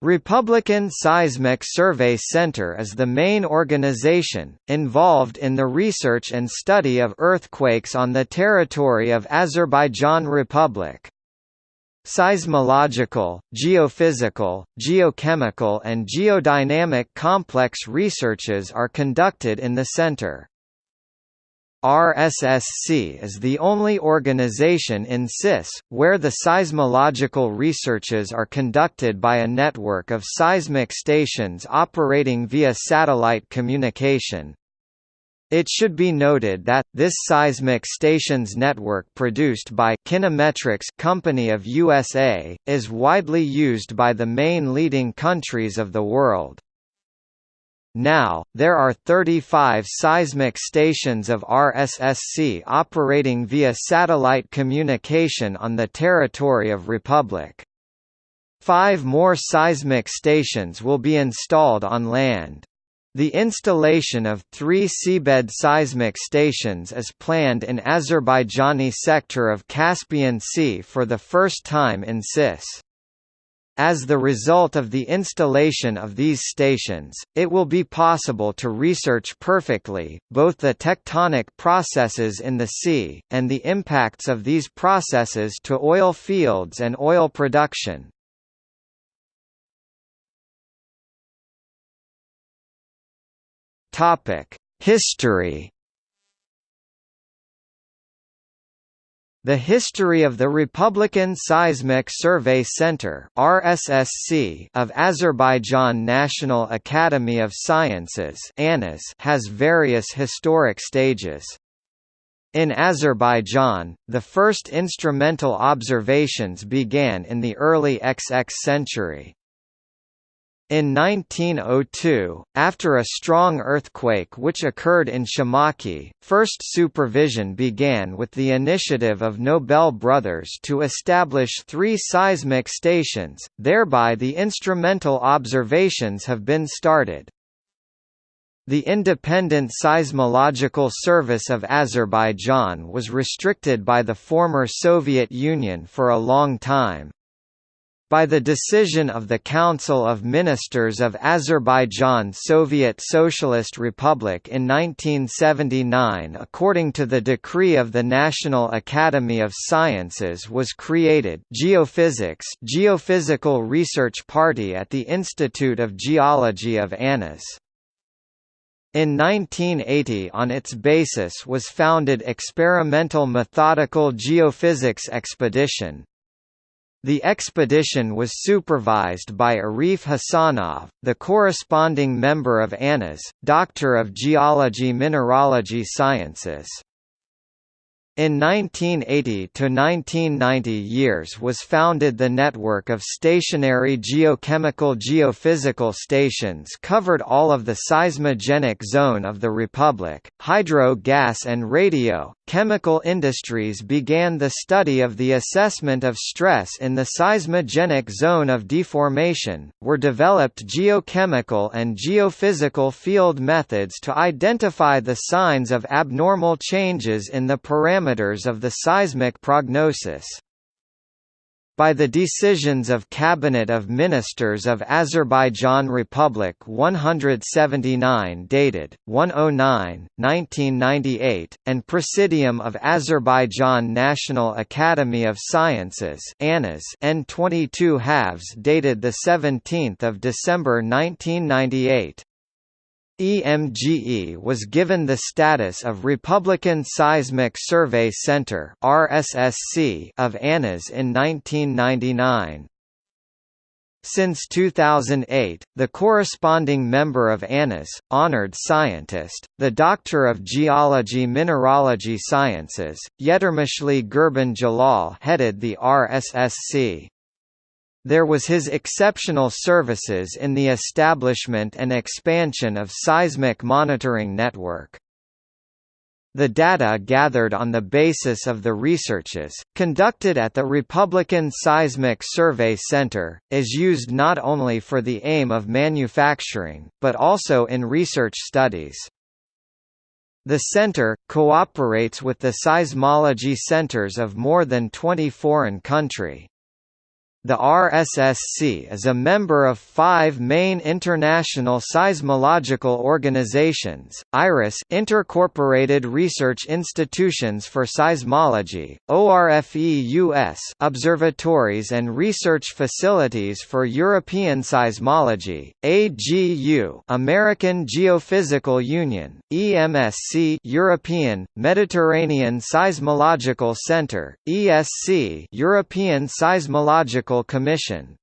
Republican Seismic Survey Center is the main organization, involved in the research and study of earthquakes on the territory of Azerbaijan Republic. Seismological, geophysical, geochemical and geodynamic complex researches are conducted in the center. RSSC is the only organization in CIS, where the seismological researches are conducted by a network of seismic stations operating via satellite communication. It should be noted that, this seismic stations network produced by Kinemetrics Company of USA, is widely used by the main leading countries of the world. Now, there are 35 seismic stations of RSSC operating via satellite communication on the territory of Republic. Five more seismic stations will be installed on land. The installation of three seabed seismic stations is planned in Azerbaijani sector of Caspian Sea for the first time in CIS. As the result of the installation of these stations, it will be possible to research perfectly, both the tectonic processes in the sea, and the impacts of these processes to oil fields and oil production. History The history of the Republican Seismic Survey Center (RSSC) of Azerbaijan National Academy of Sciences has various historic stages. In Azerbaijan, the first instrumental observations began in the early XX century. In 1902, after a strong earthquake which occurred in Shamakhi, first supervision began with the initiative of Nobel brothers to establish three seismic stations, thereby the instrumental observations have been started. The Independent Seismological Service of Azerbaijan was restricted by the former Soviet Union for a long time. By the decision of the Council of Ministers of Azerbaijan Soviet Socialist Republic in 1979 according to the decree of the National Academy of Sciences was created Geophysics Geophysical Research Party at the Institute of Geology of ANAS. In 1980 on its basis was founded Experimental Methodical Geophysics Expedition, the expedition was supervised by Arif Hasanov, the corresponding member of ANAS, Doctor of Geology Mineralogy Sciences. In 1980–1990 years was founded the network of stationary geochemical geophysical stations covered all of the seismogenic zone of the Republic. Hydro gas and radio, chemical industries began the study of the assessment of stress in the seismogenic zone of deformation, were developed geochemical and geophysical field methods to identify the signs of abnormal changes in the parameters of the seismic prognosis. By the decisions of Cabinet of Ministers of Azerbaijan Republic 179 dated, 109, 1998, and Presidium of Azerbaijan National Academy of Sciences N22 halves dated 17 December 1998. EMGE was given the status of Republican Seismic Survey Center (RSSC) of ANAS in 1999. Since 2008, the corresponding member of ANAS, honored scientist, the Doctor of Geology Mineralogy Sciences, Yetermishli Gurban Jalal headed the RSSC. There was his exceptional services in the establishment and expansion of seismic monitoring network. The data gathered on the basis of the researches, conducted at the Republican Seismic Survey Center, is used not only for the aim of manufacturing, but also in research studies. The center, cooperates with the seismology centers of more than 20 foreign country. The RSSC is a member of five main international seismological organizations, IRIS Intercorporated Research Institutions for Seismology, ORFEUS Observatories and Research Facilities for European Seismology, AGU American Geophysical Union, EMSC European, Mediterranean Seismological Center, ESC European Seismological Commission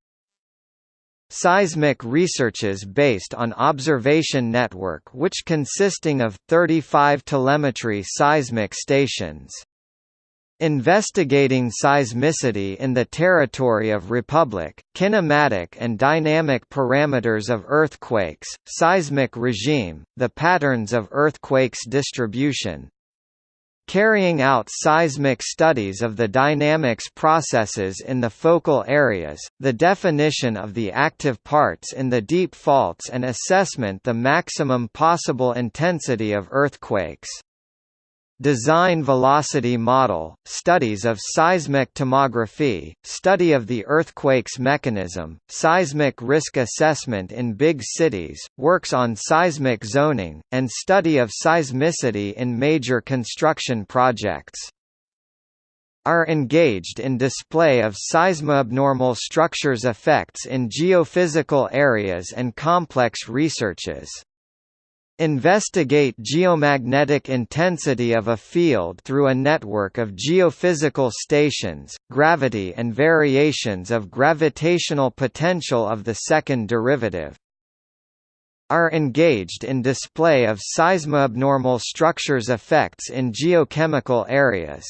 Seismic researches based on observation network which consisting of 35 telemetry seismic stations. Investigating seismicity in the territory of Republic, kinematic and dynamic parameters of earthquakes, seismic regime, the patterns of earthquakes distribution, carrying out seismic studies of the dynamics processes in the focal areas, the definition of the active parts in the deep faults and assessment the maximum possible intensity of earthquakes. Design velocity model, studies of seismic tomography, study of the earthquake's mechanism, seismic risk assessment in big cities, works on seismic zoning, and study of seismicity in major construction projects are engaged in display of seismoabnormal structures effects in geophysical areas and complex researches. Investigate geomagnetic intensity of a field through a network of geophysical stations, gravity and variations of gravitational potential of the second derivative. Are engaged in display of seismoabnormal structures effects in geochemical areas.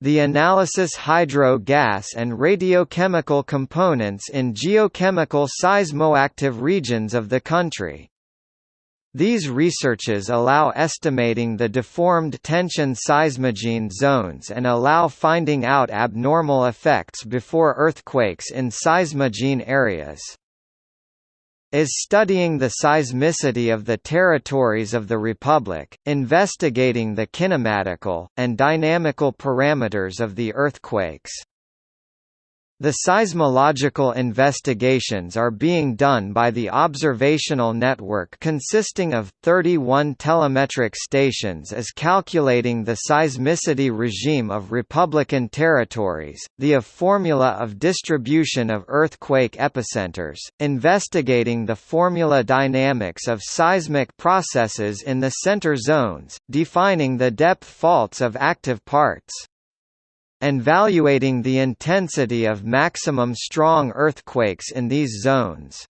The analysis hydro gas and radiochemical components in geochemical seismoactive regions of the country. These researches allow estimating the deformed tension seismogene zones and allow finding out abnormal effects before earthquakes in seismogene areas is studying the seismicity of the territories of the Republic, investigating the kinematical, and dynamical parameters of the earthquakes. The seismological investigations are being done by the observational network consisting of 31 telemetric stations as calculating the seismicity regime of Republican territories, the of formula of distribution of earthquake epicenters, investigating the formula dynamics of seismic processes in the center zones, defining the depth faults of active parts and valuating the intensity of maximum strong earthquakes in these zones.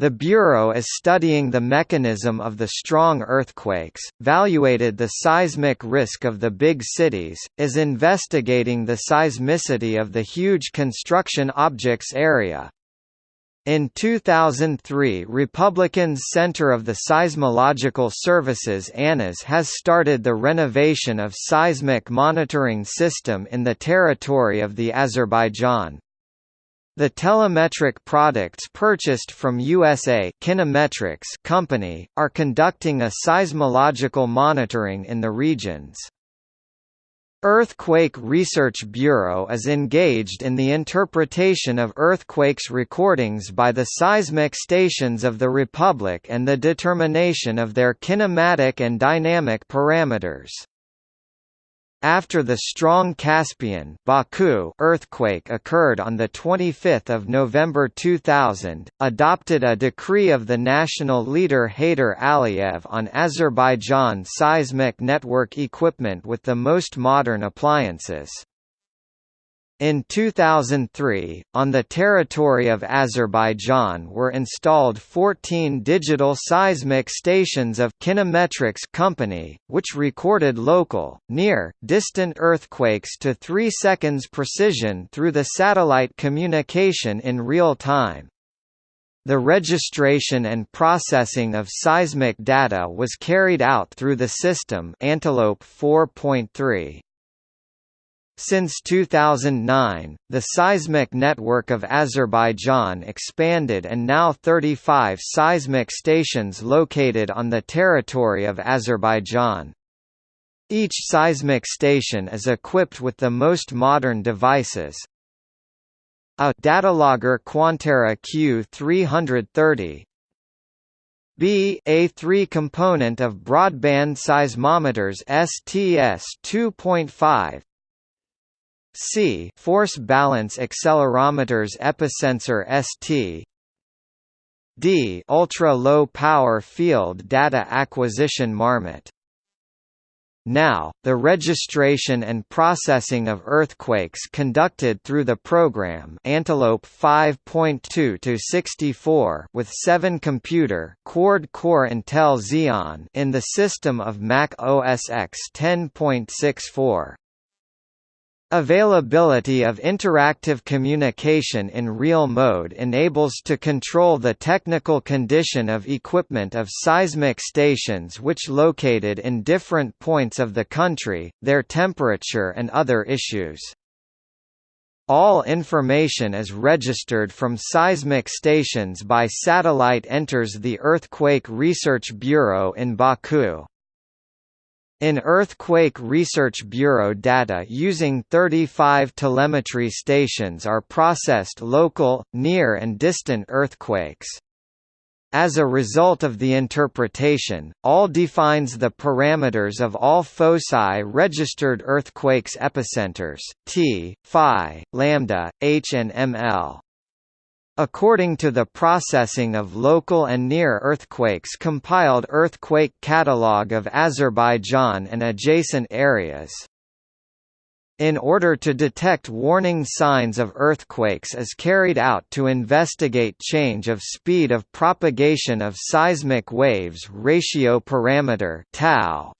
The Bureau is studying the mechanism of the strong earthquakes, valuated the seismic risk of the big cities, is investigating the seismicity of the huge construction objects area, in 2003 Republicans Center of the Seismological Services ANAS has started the renovation of seismic monitoring system in the territory of the Azerbaijan. The telemetric products purchased from USA Kinemetrics company, are conducting a seismological monitoring in the regions. Earthquake Research Bureau is engaged in the interpretation of earthquakes recordings by the seismic stations of the Republic and the determination of their kinematic and dynamic parameters. After the strong Caspian Baku earthquake occurred on 25 November 2000, adopted a decree of the national leader Heydar Aliyev on Azerbaijan seismic network equipment with the most modern appliances. In 2003, on the territory of Azerbaijan were installed 14 digital seismic stations of Kinemetrics Company, which recorded local, near, distant earthquakes to 3 seconds precision through the satellite communication in real time. The registration and processing of seismic data was carried out through the system Antelope 4.3. Since 2009, the seismic network of Azerbaijan expanded and now 35 seismic stations located on the territory of Azerbaijan. Each seismic station is equipped with the most modern devices, A Datalogger Quanterra Q330 B a 3 component of broadband seismometers STS 2.5 C force balance accelerometers Episensor ST D ultra low power field data acquisition Marmot now, the registration and processing of earthquakes conducted through the program Antelope 5.2 to 64 with 7 computer quad core Intel Xeon in the system of Mac OS X 10.64. Availability of interactive communication in real mode enables to control the technical condition of equipment of seismic stations which located in different points of the country, their temperature and other issues. All information is registered from seismic stations by satellite enters the Earthquake Research Bureau in Baku. In Earthquake Research Bureau data using 35 telemetry stations are processed local, near and distant earthquakes. As a result of the interpretation, all defines the parameters of all foci registered earthquakes epicenters, T, phi, lambda, H and ML. According to the processing of local and near earthquakes compiled Earthquake Catalogue of Azerbaijan and adjacent areas. In order to detect warning signs of earthquakes is carried out to investigate change of speed of propagation of seismic waves ratio parameter tau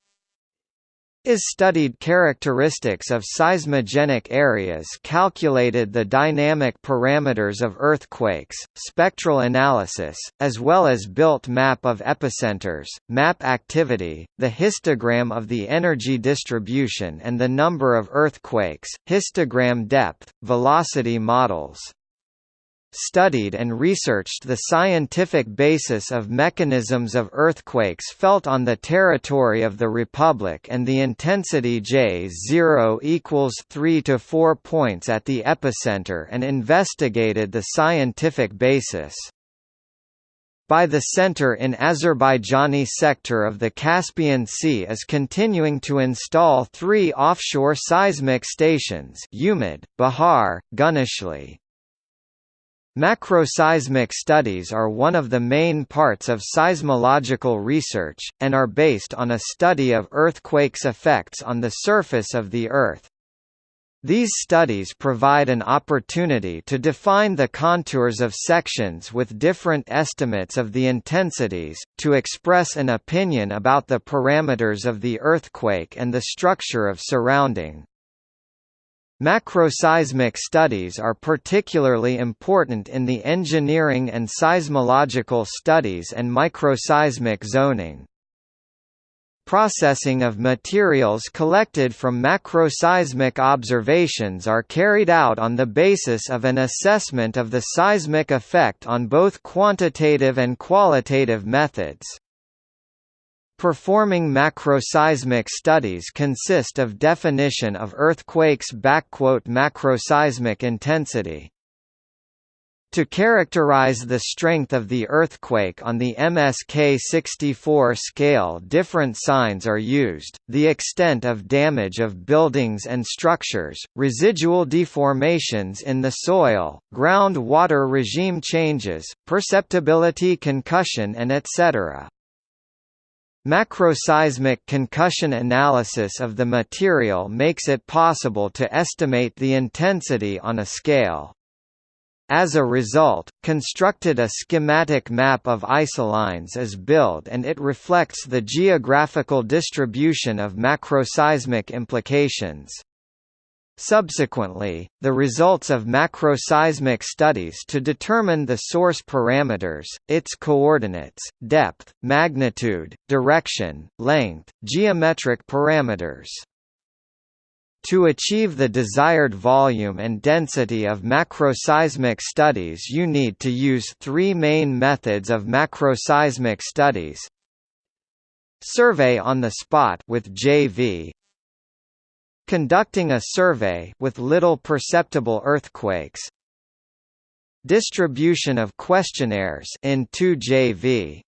is studied characteristics of seismogenic areas calculated the dynamic parameters of earthquakes, spectral analysis, as well as built map of epicenters, map activity, the histogram of the energy distribution and the number of earthquakes, histogram depth, velocity models studied and researched the scientific basis of mechanisms of earthquakes felt on the territory of the Republic and the intensity J0 equals 3 to 4 points at the epicenter and investigated the scientific basis by the center in Azerbaijani sector of the Caspian Sea is continuing to install three offshore seismic stations Umid, Bahar, Guneshli. Macroseismic studies are one of the main parts of seismological research, and are based on a study of earthquakes' effects on the surface of the Earth. These studies provide an opportunity to define the contours of sections with different estimates of the intensities, to express an opinion about the parameters of the earthquake and the structure of surrounding. Macroseismic studies are particularly important in the engineering and seismological studies and microseismic zoning. Processing of materials collected from macroseismic observations are carried out on the basis of an assessment of the seismic effect on both quantitative and qualitative methods. Performing macroseismic studies consist of definition of earthquakes macroseismic intensity. To characterize the strength of the earthquake on the MSK64 scale different signs are used, the extent of damage of buildings and structures, residual deformations in the soil, groundwater regime changes, perceptibility concussion and etc. Macroseismic concussion analysis of the material makes it possible to estimate the intensity on a scale. As a result, constructed a schematic map of isolines is built and it reflects the geographical distribution of macroseismic implications. Subsequently, the results of macroseismic studies to determine the source parameters, its coordinates, depth, magnitude, direction, length, geometric parameters. To achieve the desired volume and density of macroseismic studies you need to use three main methods of macroseismic studies Survey on the spot with JV Conducting a survey with little perceptible earthquakes Distribution of questionnaires in 2JV.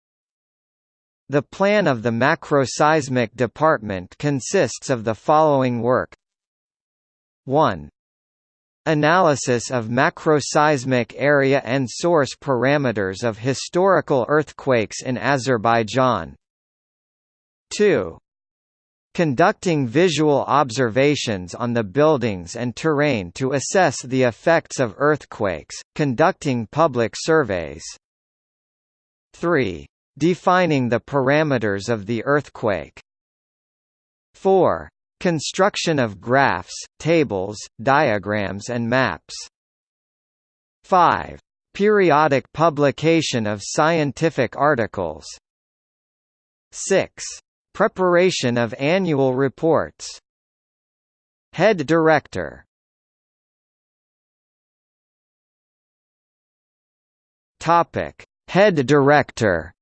The plan of the macroseismic department consists of the following work 1. Analysis of macroseismic area and source parameters of historical earthquakes in Azerbaijan 2. Conducting visual observations on the buildings and terrain to assess the effects of earthquakes, conducting public surveys. 3. Defining the parameters of the earthquake. 4. Construction of graphs, tables, diagrams and maps. 5. Periodic publication of scientific articles. 6. Preparation of annual reports. Head Director. Topic. Head Director.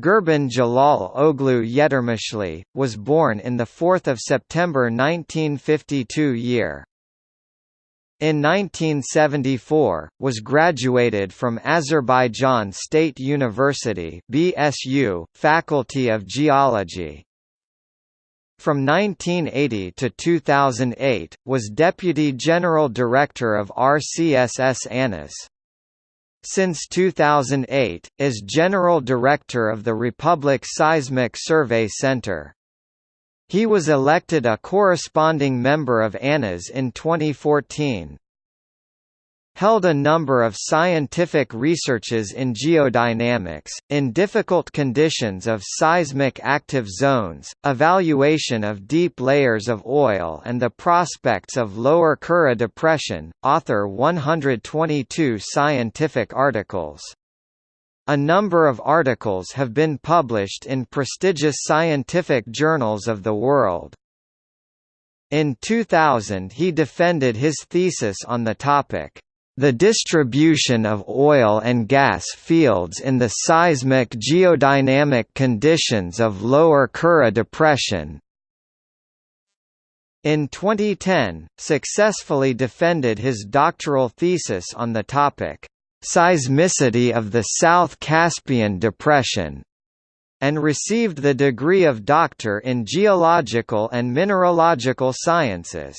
Gurban Jalal Oglu Yetermishli, was born in the 4th of September 1952 year. In 1974, was graduated from Azerbaijan State University BSU, Faculty of Geology. From 1980 to 2008, was Deputy General Director of RCSS ANAS. Since 2008, is General Director of the Republic Seismic Survey Center. He was elected a corresponding member of ANAS in 2014. Held a number of scientific researches in geodynamics, in difficult conditions of seismic active zones, evaluation of deep layers of oil and the prospects of lower Kura depression, author 122 scientific articles. A number of articles have been published in prestigious scientific journals of the world. In 2000 he defended his thesis on the topic, "...the distribution of oil and gas fields in the seismic geodynamic conditions of Lower Kura Depression." In 2010, successfully defended his doctoral thesis on the topic, seismicity of the South Caspian Depression, and received the degree of Doctor in Geological and Mineralogical Sciences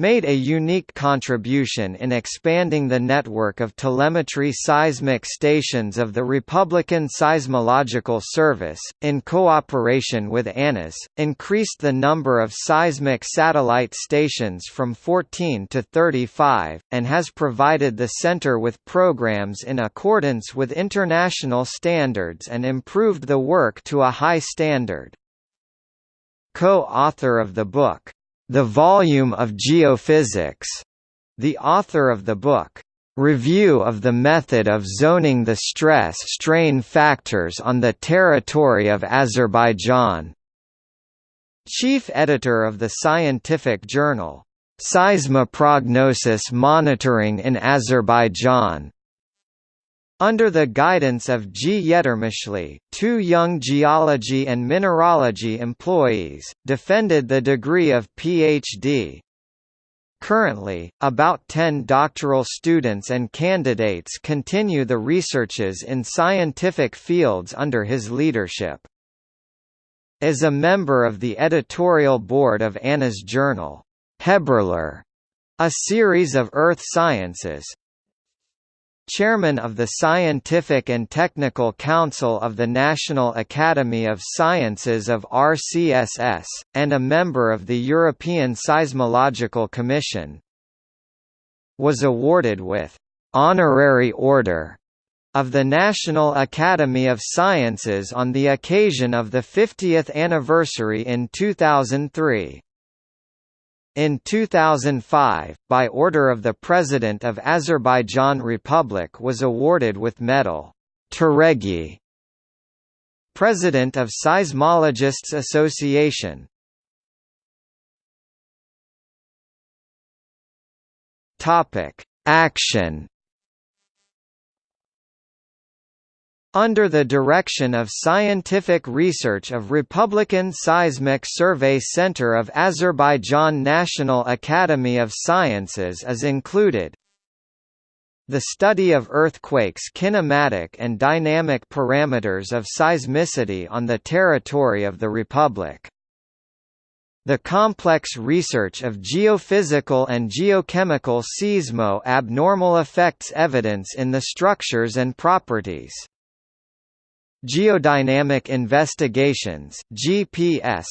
made a unique contribution in expanding the network of telemetry seismic stations of the Republican Seismological Service, in cooperation with ANAS, increased the number of seismic satellite stations from 14 to 35, and has provided the center with programs in accordance with international standards and improved the work to a high standard. Co-author of the book, the Volume of Geophysics, the author of the book, Review of the Method of Zoning the Stress-Strain Factors on the Territory of Azerbaijan. Chief editor of the scientific journal, Seismoprognosis Monitoring in Azerbaijan, under the guidance of G. Yetermishli, two young geology and mineralogy employees, defended the degree of Ph.D. Currently, about 10 doctoral students and candidates continue the researches in scientific fields under his leadership. As a member of the editorial board of ANAS journal, Haberler, a series of earth sciences, Chairman of the Scientific and Technical Council of the National Academy of Sciences of RCSS, and a member of the European Seismological Commission. Was awarded with «honorary order» of the National Academy of Sciences on the occasion of the 50th anniversary in 2003. In 2005, by order of the President of Azerbaijan Republic was awarded with medal Turegi, President of Seismologists Association. Topic: Action under the direction of scientific research of Republican Seismic Survey Center of Azerbaijan National Academy of Sciences is included. The study of earthquakes' kinematic and dynamic parameters of seismicity on the territory of the Republic. The complex research of geophysical and geochemical seismo-abnormal effects evidence in the structures and properties. Geodynamic Investigations GPS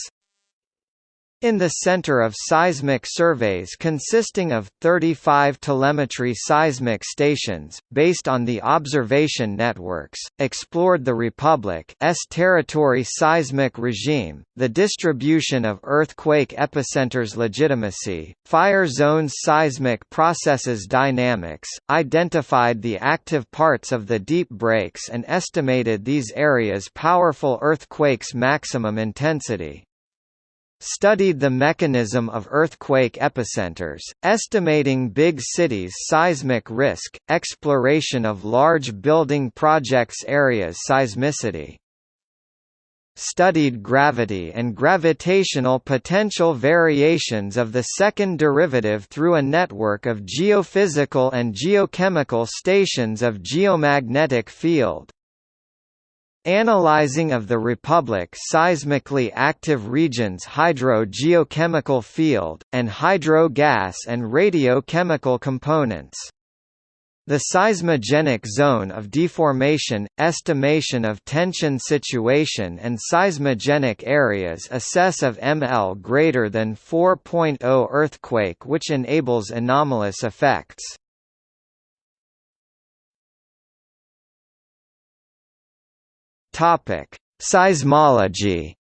in the center of seismic surveys consisting of 35 telemetry seismic stations, based on the observation networks, explored the Republic's territory seismic regime, the distribution of earthquake epicenters legitimacy, fire zones seismic processes dynamics, identified the active parts of the deep breaks and estimated these areas' powerful earthquakes' maximum intensity studied the mechanism of earthquake epicenters, estimating big cities' seismic risk, exploration of large building projects areas seismicity. Studied gravity and gravitational potential variations of the second derivative through a network of geophysical and geochemical stations of geomagnetic field. Analyzing of the Republic seismically active regions hydro-geochemical field, and hydro-gas and radiochemical components. The seismogenic zone of deformation, estimation of tension situation and seismogenic areas assess of ML greater than 4.0 earthquake which enables anomalous effects. Topic: Seismology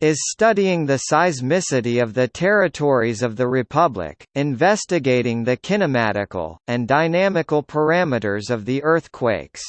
is studying the seismicity of the territories of the Republic, investigating the kinematical, and dynamical parameters of the earthquakes.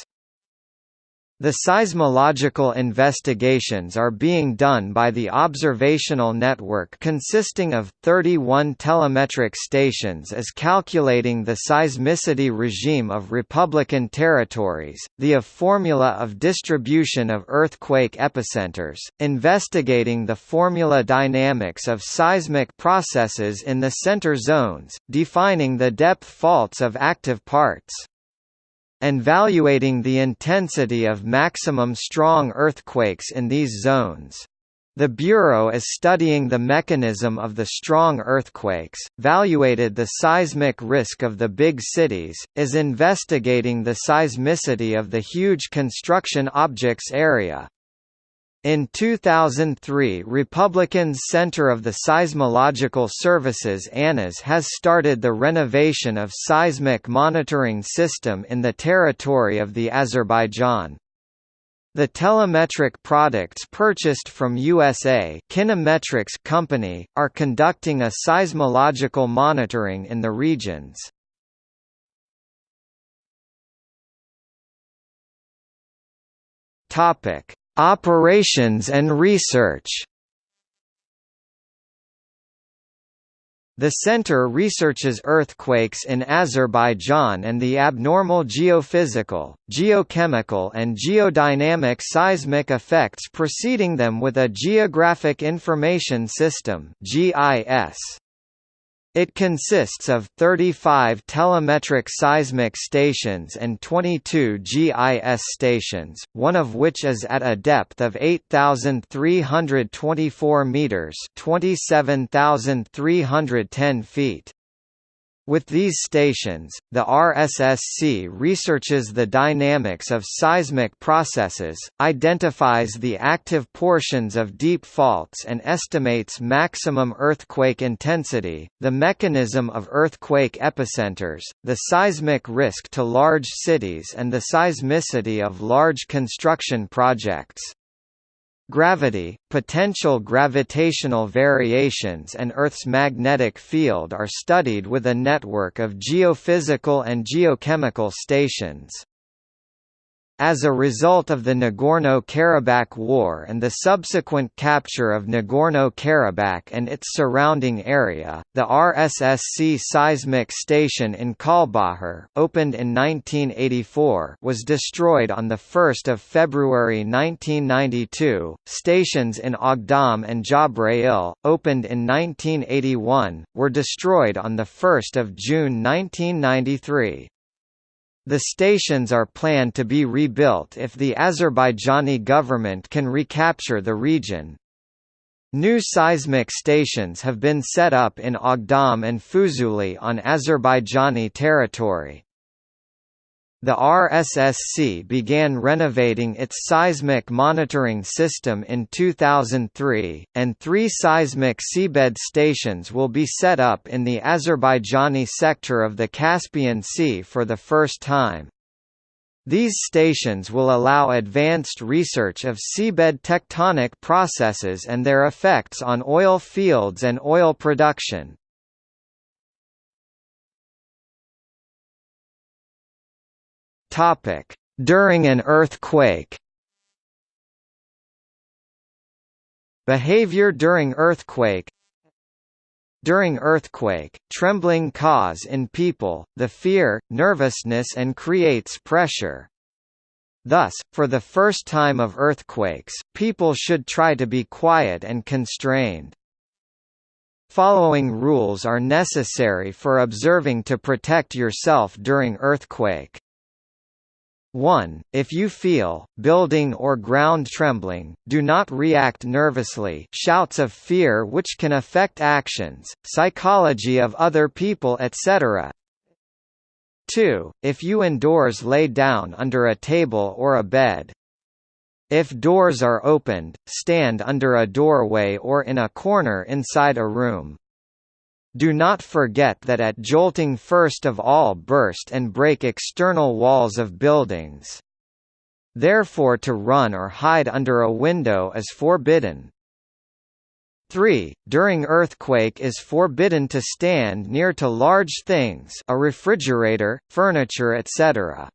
The seismological investigations are being done by the observational network consisting of 31 telemetric stations as calculating the seismicity regime of Republican territories, the of formula of distribution of earthquake epicenters, investigating the formula dynamics of seismic processes in the center zones, defining the depth faults of active parts and valuating the intensity of maximum strong earthquakes in these zones. The Bureau is studying the mechanism of the strong earthquakes, valuated the seismic risk of the big cities, is investigating the seismicity of the huge construction objects area, in 2003 Republicans Center of the Seismological Services ANAS has started the renovation of seismic monitoring system in the territory of the Azerbaijan. The telemetric products purchased from USA Kinemetrics company, are conducting a seismological monitoring in the regions. Topic Operations and research The center researches earthquakes in Azerbaijan and the abnormal geophysical, geochemical and geodynamic seismic effects preceding them with a Geographic Information System (GIS). It consists of 35 telemetric seismic stations and 22 GIS stations, one of which is at a depth of 8,324 meters (27,310 feet). With these stations, the RSSC researches the dynamics of seismic processes, identifies the active portions of deep faults and estimates maximum earthquake intensity, the mechanism of earthquake epicenters, the seismic risk to large cities and the seismicity of large construction projects. Gravity, potential gravitational variations and Earth's magnetic field are studied with a network of geophysical and geochemical stations. As a result of the Nagorno-Karabakh War and the subsequent capture of Nagorno-Karabakh and its surrounding area, the RSSC seismic station in Kalbajar, opened in 1984, was destroyed on the 1st of February 1992. Stations in Agdam and Jabrayil, opened in 1981, were destroyed on the 1st of June 1993. The stations are planned to be rebuilt if the Azerbaijani government can recapture the region. New seismic stations have been set up in Agdam and Fuzuli on Azerbaijani territory. The RSSC began renovating its seismic monitoring system in 2003, and three seismic seabed stations will be set up in the Azerbaijani sector of the Caspian Sea for the first time. These stations will allow advanced research of seabed tectonic processes and their effects on oil fields and oil production. Topic: During an earthquake. Behavior during earthquake During earthquake, trembling cause in people, the fear, nervousness and creates pressure. Thus, for the first time of earthquakes, people should try to be quiet and constrained. Following rules are necessary for observing to protect yourself during earthquake. 1. If you feel, building or ground trembling, do not react nervously shouts of fear which can affect actions, psychology of other people etc. 2. If you indoors lay down under a table or a bed. If doors are opened, stand under a doorway or in a corner inside a room. Do not forget that at jolting first of all burst and break external walls of buildings. Therefore to run or hide under a window is forbidden. 3. During earthquake is forbidden to stand near to large things a refrigerator, furniture etc.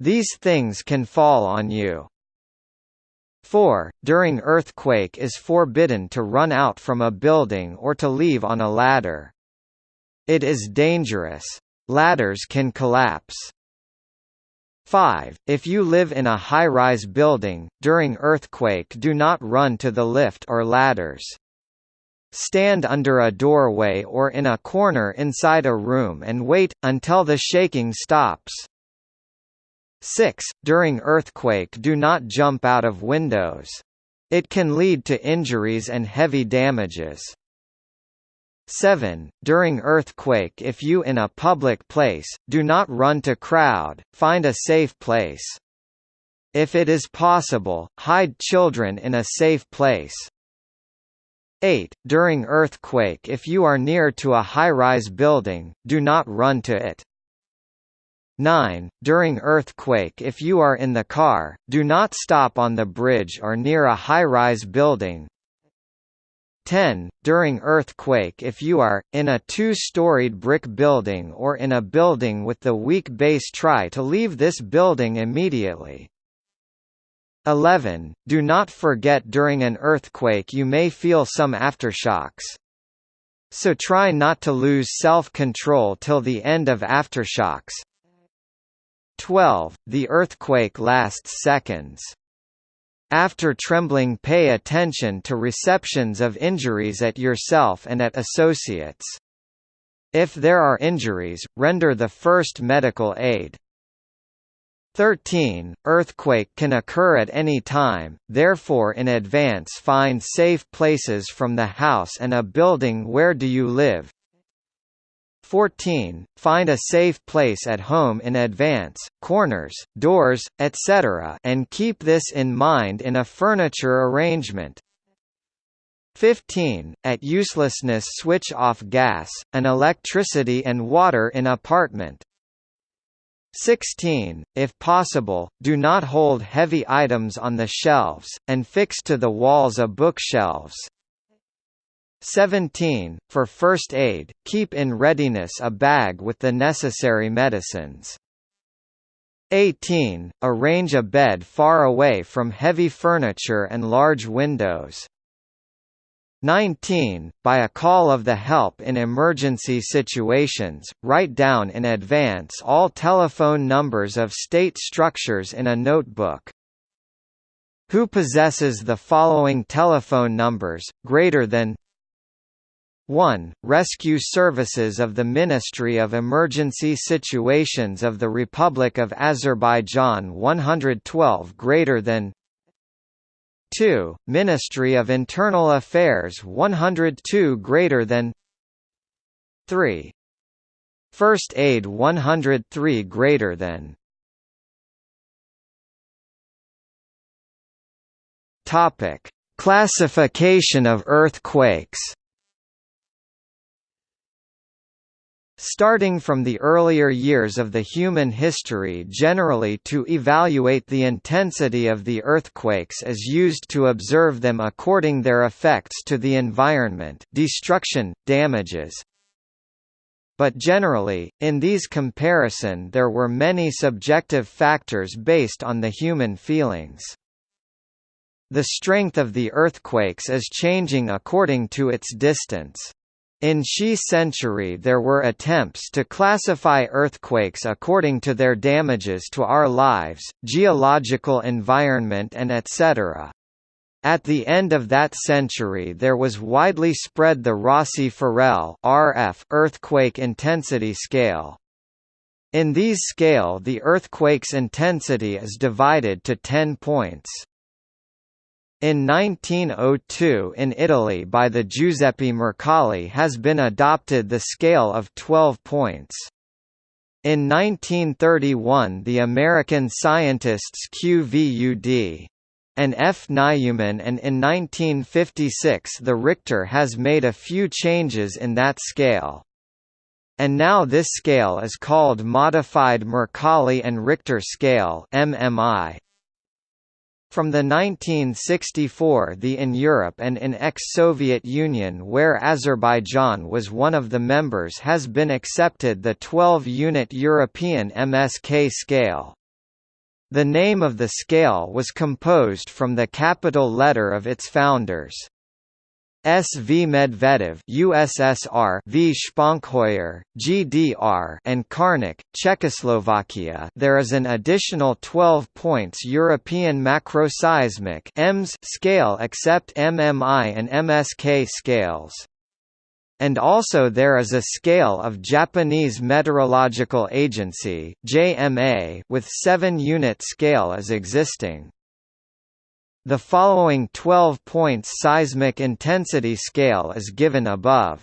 These things can fall on you. 4. During earthquake is forbidden to run out from a building or to leave on a ladder. It is dangerous. Ladders can collapse. 5. If you live in a high-rise building, during earthquake do not run to the lift or ladders. Stand under a doorway or in a corner inside a room and wait, until the shaking stops. 6. During earthquake do not jump out of windows. It can lead to injuries and heavy damages. 7. During earthquake if you in a public place, do not run to crowd, find a safe place. If it is possible, hide children in a safe place. 8. During earthquake if you are near to a high-rise building, do not run to it. 9. During earthquake if you are in the car, do not stop on the bridge or near a high-rise building. 10. During earthquake if you are, in a two-storied brick building or in a building with the weak base try to leave this building immediately. 11. Do not forget during an earthquake you may feel some aftershocks. So try not to lose self-control till the end of aftershocks. 12. The earthquake lasts seconds. After trembling pay attention to receptions of injuries at yourself and at associates. If there are injuries, render the first medical aid. 13. Earthquake can occur at any time, therefore in advance find safe places from the house and a building where do you live, 14. Find a safe place at home in advance, corners, doors, etc. and keep this in mind in a furniture arrangement. 15. At uselessness switch off gas, and electricity and water in apartment. 16. If possible, do not hold heavy items on the shelves, and fix to the walls of bookshelves. 17. For first aid, keep in readiness a bag with the necessary medicines. 18. Arrange a bed far away from heavy furniture and large windows. 19. By a call of the help in emergency situations, write down in advance all telephone numbers of state structures in a notebook. Who possesses the following telephone numbers, greater than 1. Rescue Services of the Ministry of Emergency Situations of the Republic of Azerbaijan 112 greater than 2, Ministry of Internal Affairs 102 greater than 3. First Aid 103 greater than Topic: Classification of earthquakes Starting from the earlier years of the human history generally to evaluate the intensity of the earthquakes as used to observe them according their effects to the environment destruction, damages, but generally, in these comparison there were many subjective factors based on the human feelings. The strength of the earthquakes is changing according to its distance. In Xi century there were attempts to classify earthquakes according to their damages to our lives, geological environment and etc. At the end of that century there was widely spread the Rossi-Forel RF earthquake intensity scale. In these scale the earthquake's intensity is divided to 10 points. In 1902 in Italy by the Giuseppe Mercalli has been adopted the scale of 12 points. In 1931 the American scientists QVUD and F. Neumann and in 1956 the Richter has made a few changes in that scale. And now this scale is called Modified Mercalli and Richter Scale MMI. From the 1964 the in Europe and in ex-Soviet Union where Azerbaijan was one of the members has been accepted the 12-unit European MSK scale. The name of the scale was composed from the capital letter of its founders. S. V. Medvedev USSR V. Sponheuer, GDR and Karnik, Czechoslovakia there is an additional 12 points European macroseismic EMS scale except MMI and MSK scales. And also there is a scale of Japanese Meteorological Agency JMA with 7-unit scale as existing. The following 12 points seismic intensity scale is given above.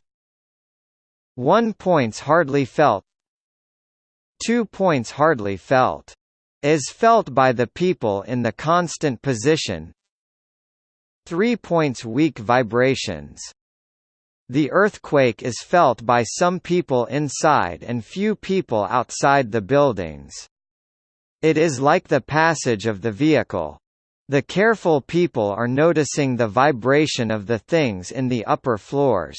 1 points hardly felt 2 points hardly felt. Is felt by the people in the constant position 3 points weak vibrations. The earthquake is felt by some people inside and few people outside the buildings. It is like the passage of the vehicle. The careful people are noticing the vibration of the things in the upper floors.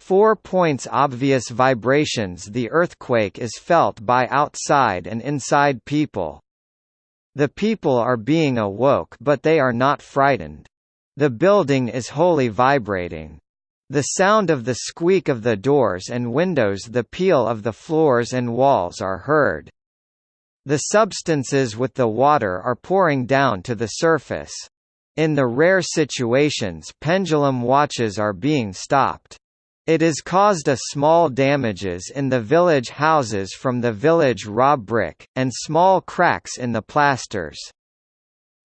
4 points obvious vibrations The earthquake is felt by outside and inside people. The people are being awoke but they are not frightened. The building is wholly vibrating. The sound of the squeak of the doors and windows the peal of the floors and walls are heard. The substances with the water are pouring down to the surface. In the rare situations pendulum watches are being stopped. It has caused a small damages in the village houses from the village raw brick, and small cracks in the plasters.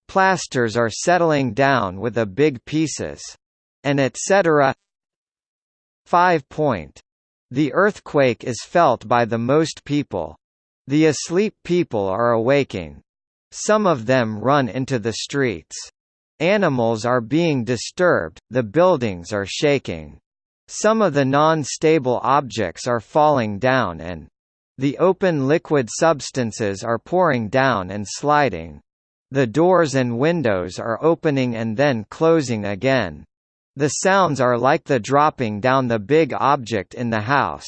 Plasters are settling down with a big pieces. And etc. 5 point. The earthquake is felt by the most people. The asleep people are awaking. Some of them run into the streets. Animals are being disturbed, the buildings are shaking. Some of the non-stable objects are falling down and the open liquid substances are pouring down and sliding. The doors and windows are opening and then closing again. The sounds are like the dropping down the big object in the house.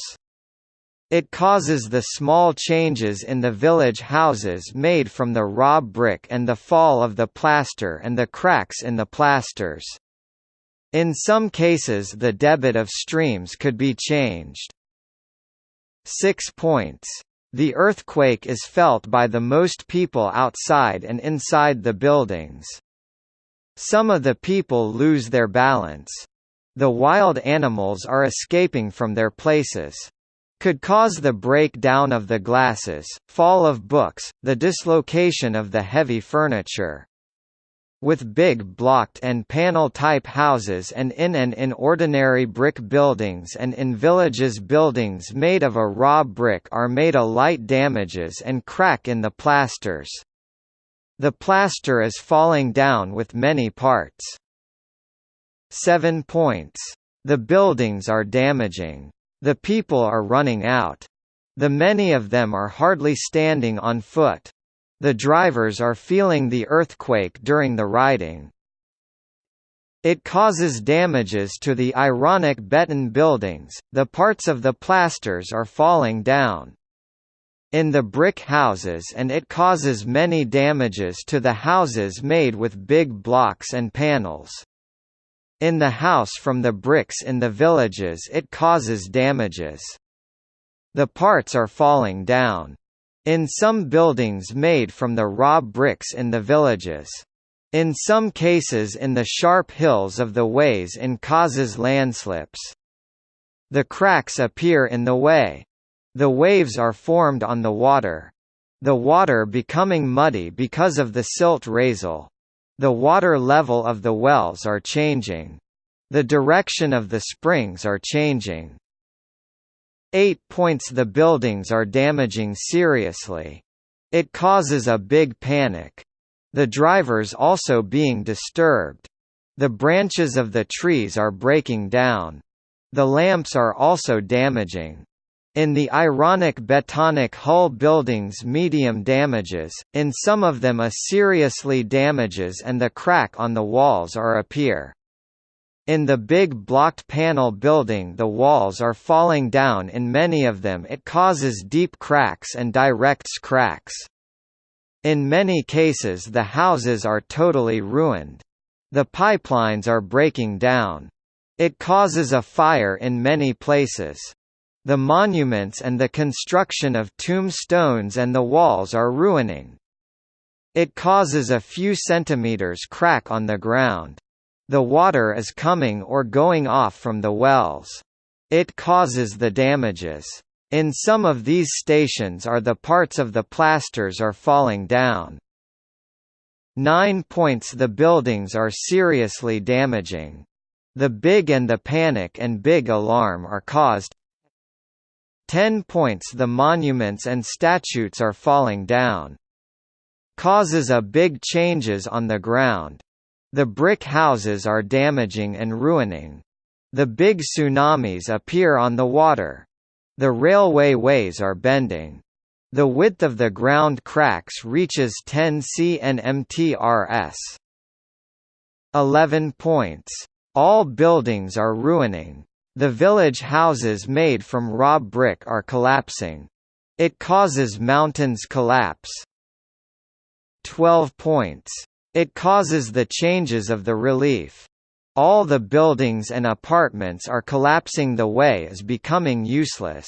It causes the small changes in the village houses made from the raw brick and the fall of the plaster and the cracks in the plasters. In some cases the debit of streams could be changed. 6 points. The earthquake is felt by the most people outside and inside the buildings. Some of the people lose their balance. The wild animals are escaping from their places could cause the breakdown of the glasses, fall of books, the dislocation of the heavy furniture. With big blocked and panel-type houses and in and in ordinary brick buildings and in villages buildings made of a raw brick are made a light damages and crack in the plasters. The plaster is falling down with many parts. 7 points. The buildings are damaging. The people are running out. The many of them are hardly standing on foot. The drivers are feeling the earthquake during the riding. It causes damages to the ironic beton buildings, the parts of the plasters are falling down. In the brick houses and it causes many damages to the houses made with big blocks and panels. In the house from the bricks in the villages it causes damages. The parts are falling down. In some buildings made from the raw bricks in the villages. In some cases in the sharp hills of the ways in causes landslips. The cracks appear in the way. The waves are formed on the water. The water becoming muddy because of the silt raisel. The water level of the wells are changing. The direction of the springs are changing. 8 points The buildings are damaging seriously. It causes a big panic. The drivers also being disturbed. The branches of the trees are breaking down. The lamps are also damaging. In the ironic betonic hull buildings medium damages, in some of them a seriously damages and the crack on the walls are appear. In the big blocked panel building the walls are falling down in many of them it causes deep cracks and directs cracks. In many cases the houses are totally ruined. The pipelines are breaking down. It causes a fire in many places. The monuments and the construction of tombstones and the walls are ruining. It causes a few centimeters crack on the ground. The water is coming or going off from the wells. It causes the damages. In some of these stations are the parts of the plasters are falling down. 9 points The buildings are seriously damaging. The big and the panic and big alarm are caused 10 points The monuments and statues are falling down. Causes a big changes on the ground. The brick houses are damaging and ruining. The big tsunamis appear on the water. The railway ways are bending. The width of the ground cracks reaches 10 cnmtrs. 11 points. All buildings are ruining. The village houses made from raw brick are collapsing. It causes mountains collapse. 12 points. It causes the changes of the relief. All the buildings and apartments are collapsing the way is becoming useless.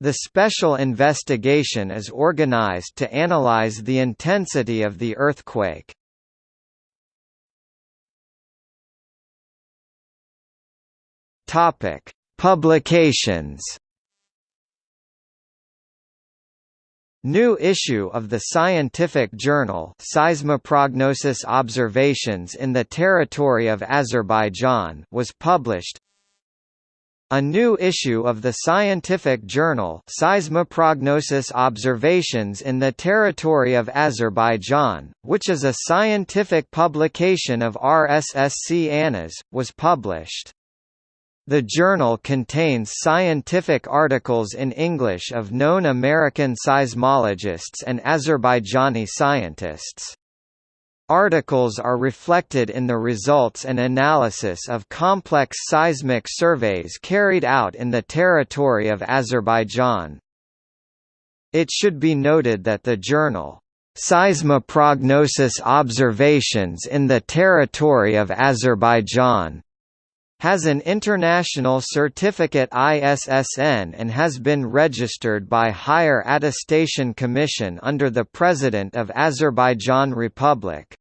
The special investigation is organized to analyze the intensity of the earthquake. Topic: Publications. New issue of the scientific journal Seismoprognosis Observations in the Territory of Azerbaijan was published. A new issue of the scientific journal Seismoprognosis Observations in the Territory of Azerbaijan, which is a scientific publication of RSSC ANAS, was published. The journal contains scientific articles in English of known American seismologists and Azerbaijani scientists. Articles are reflected in the results and analysis of complex seismic surveys carried out in the territory of Azerbaijan. It should be noted that the journal, Seismoprognosis Observations in the Territory of Azerbaijan has an international certificate ISSN and has been registered by Higher Attestation Commission under the President of Azerbaijan Republic.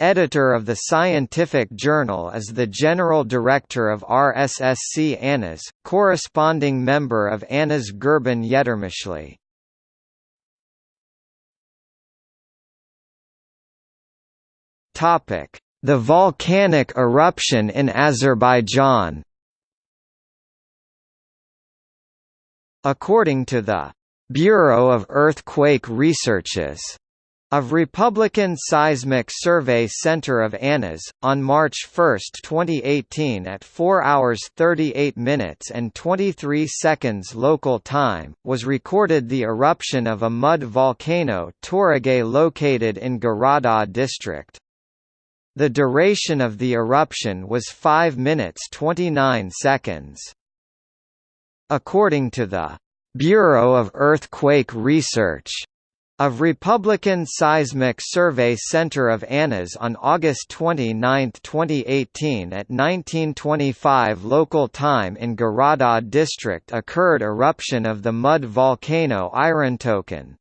Editor of the scientific journal is the General Director of RSSC ANAS, corresponding member of ANAS Gurban Yetermishli. The volcanic eruption in Azerbaijan According to the Bureau of Earthquake Researches of Republican Seismic Survey Center of ANAS, on March 1, 2018 at 4 hours 38 minutes and 23 seconds local time, was recorded the eruption of a mud volcano Toragay located in Garadagh district. The duration of the eruption was 5 minutes 29 seconds. According to the Bureau of Earthquake Research, of Republican Seismic Survey Center of ANAS on August 29, 2018 at 1925 local time in Garadagh district occurred eruption of the mud volcano Irontoken.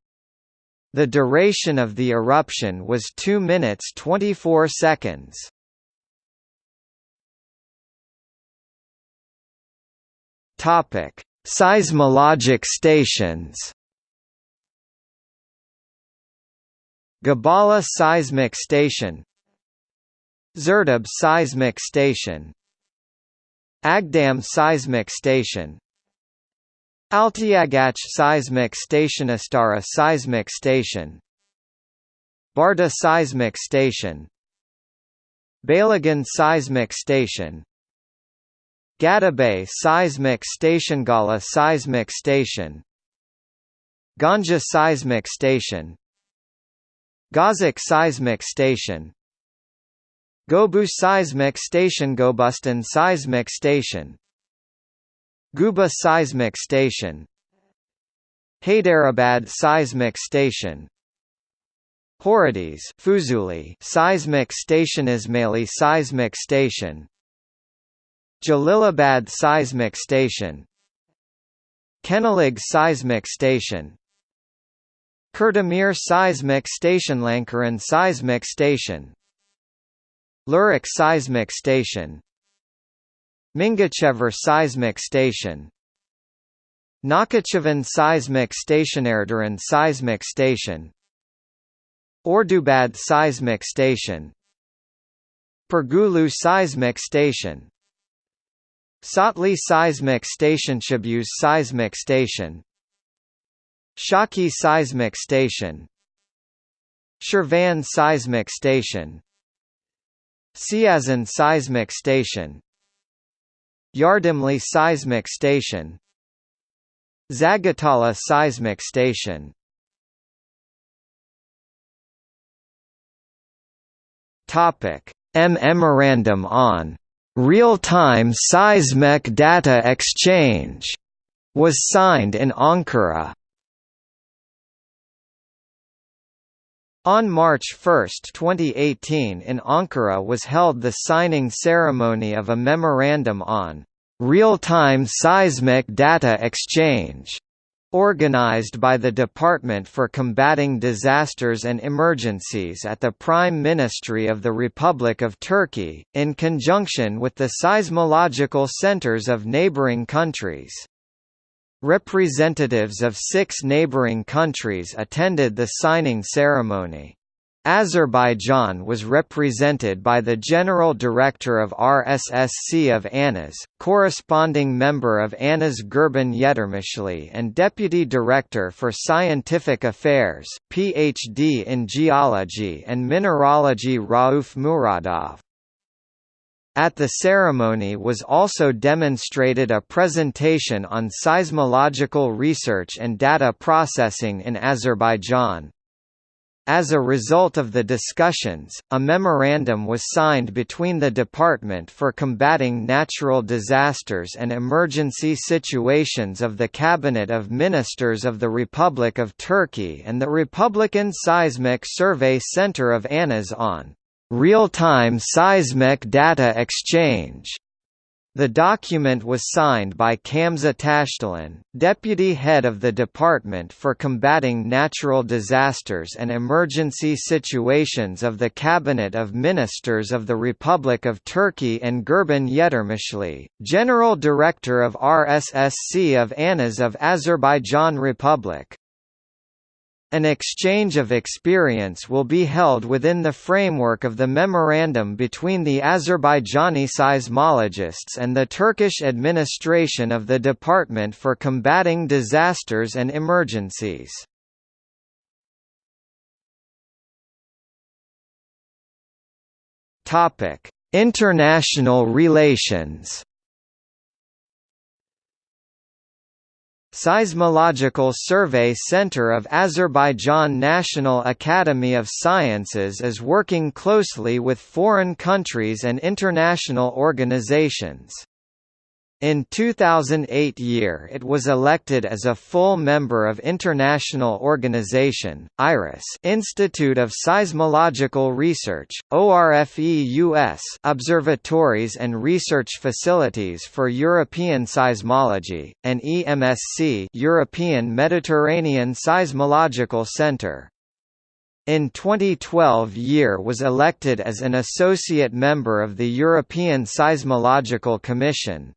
The duration of the eruption was 2 minutes 24 seconds. Topic: Seismologic stations Gabala Seismic Station Zerdab Seismic Station Agdam Seismic Station Altiagach Seismic Station Astara Seismic Station. Barda Seismic Station. Balagan Seismic Station. Gadabay Seismic Station Gala Seismic Station. Ganja Seismic Station. Gazak Seismic Station. Gobu Seismic Station Gobustan Seismic Station Guba Seismic Station. Hyderabad Seismic Station. Horadiz Fuzuli Seismic Station Ismaili Seismic Station. Jalilabad Seismic Station. Kenalig Seismic Station. Kurdamir Seismic Station Lankaran Seismic Station. Lerik Seismic Station Mingachever Seismic Station. Nakhchivan Seismic Station Erdogan Seismic Station. Ordubad Seismic Station. Pirgulu Seismic Station. Satli Seismic Station Chabuz Seismic Station. Shaki Seismic Station. Shirvan Seismic Station. Siazan Seismic Station Yardimli Seismic Station. Zagatala Seismic Station. Topic. M Memorandum on Real-time Seismic Data Exchange was signed in Ankara On March 1, 2018 in Ankara was held the signing ceremony of a memorandum on real-time seismic data exchange organized by the Department for Combating Disasters and Emergencies at the Prime Ministry of the Republic of Turkey, in conjunction with the seismological centers of neighboring countries. Representatives of six neighboring countries attended the signing ceremony. Azerbaijan was represented by the General Director of RSSC of ANAS, corresponding member of ANAS Gurban Yetermishli and Deputy Director for Scientific Affairs PhD in Geology and Mineralogy Rauf Muradov. At the ceremony was also demonstrated a presentation on seismological research and data processing in Azerbaijan. As a result of the discussions, a memorandum was signed between the Department for Combating Natural Disasters and Emergency Situations of the Cabinet of Ministers of the Republic of Turkey and the Republican Seismic Survey Center of ANAS on real-time seismic data exchange. The document was signed by Kamza Tashtalan, deputy head of the Department for Combating Natural Disasters and Emergency Situations of the Cabinet of Ministers of the Republic of Turkey and Gurban Yetermishli, General Director of RSSC of ANAS of Azerbaijan Republic. An exchange of experience will be held within the framework of the memorandum between the Azerbaijani seismologists and the Turkish administration of the Department for Combating Disasters and Emergencies. International relations Seismological Survey Center of Azerbaijan National Academy of Sciences is working closely with foreign countries and international organizations. In 2008 year it was elected as a full member of international organization, IRIS Institute of Seismological Research, ORFEUS Observatories and Research Facilities for European Seismology, and EMSC European Mediterranean Seismological Center. In 2012 year was elected as an associate member of the European Seismological Commission,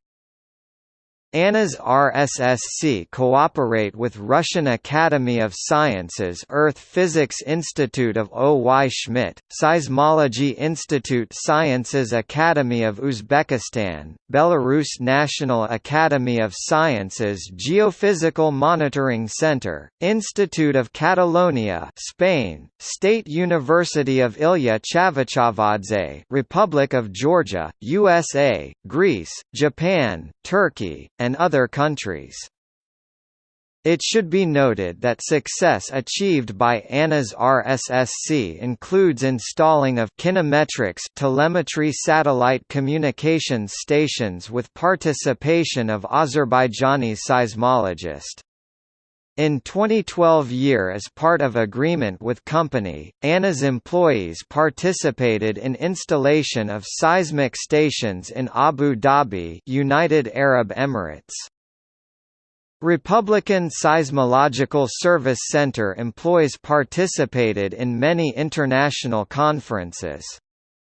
ANAS RSSC cooperate with Russian Academy of Sciences Earth Physics Institute of O. Y. Schmidt, Seismology Institute Sciences Academy of Uzbekistan, Belarus National Academy of Sciences Geophysical Monitoring Center, Institute of Catalonia Spain, State University of Ilya Chavchavadze Republic of Georgia, USA, Greece, Japan, Turkey, and other countries. It should be noted that success achieved by ANAS RSSC includes installing of Kinemetrics telemetry satellite communications stations with participation of Azerbaijani seismologist. In 2012 year as part of agreement with company, ANAS employees participated in installation of seismic stations in Abu Dhabi United Arab Emirates. Republican Seismological Service Center employees participated in many international conferences.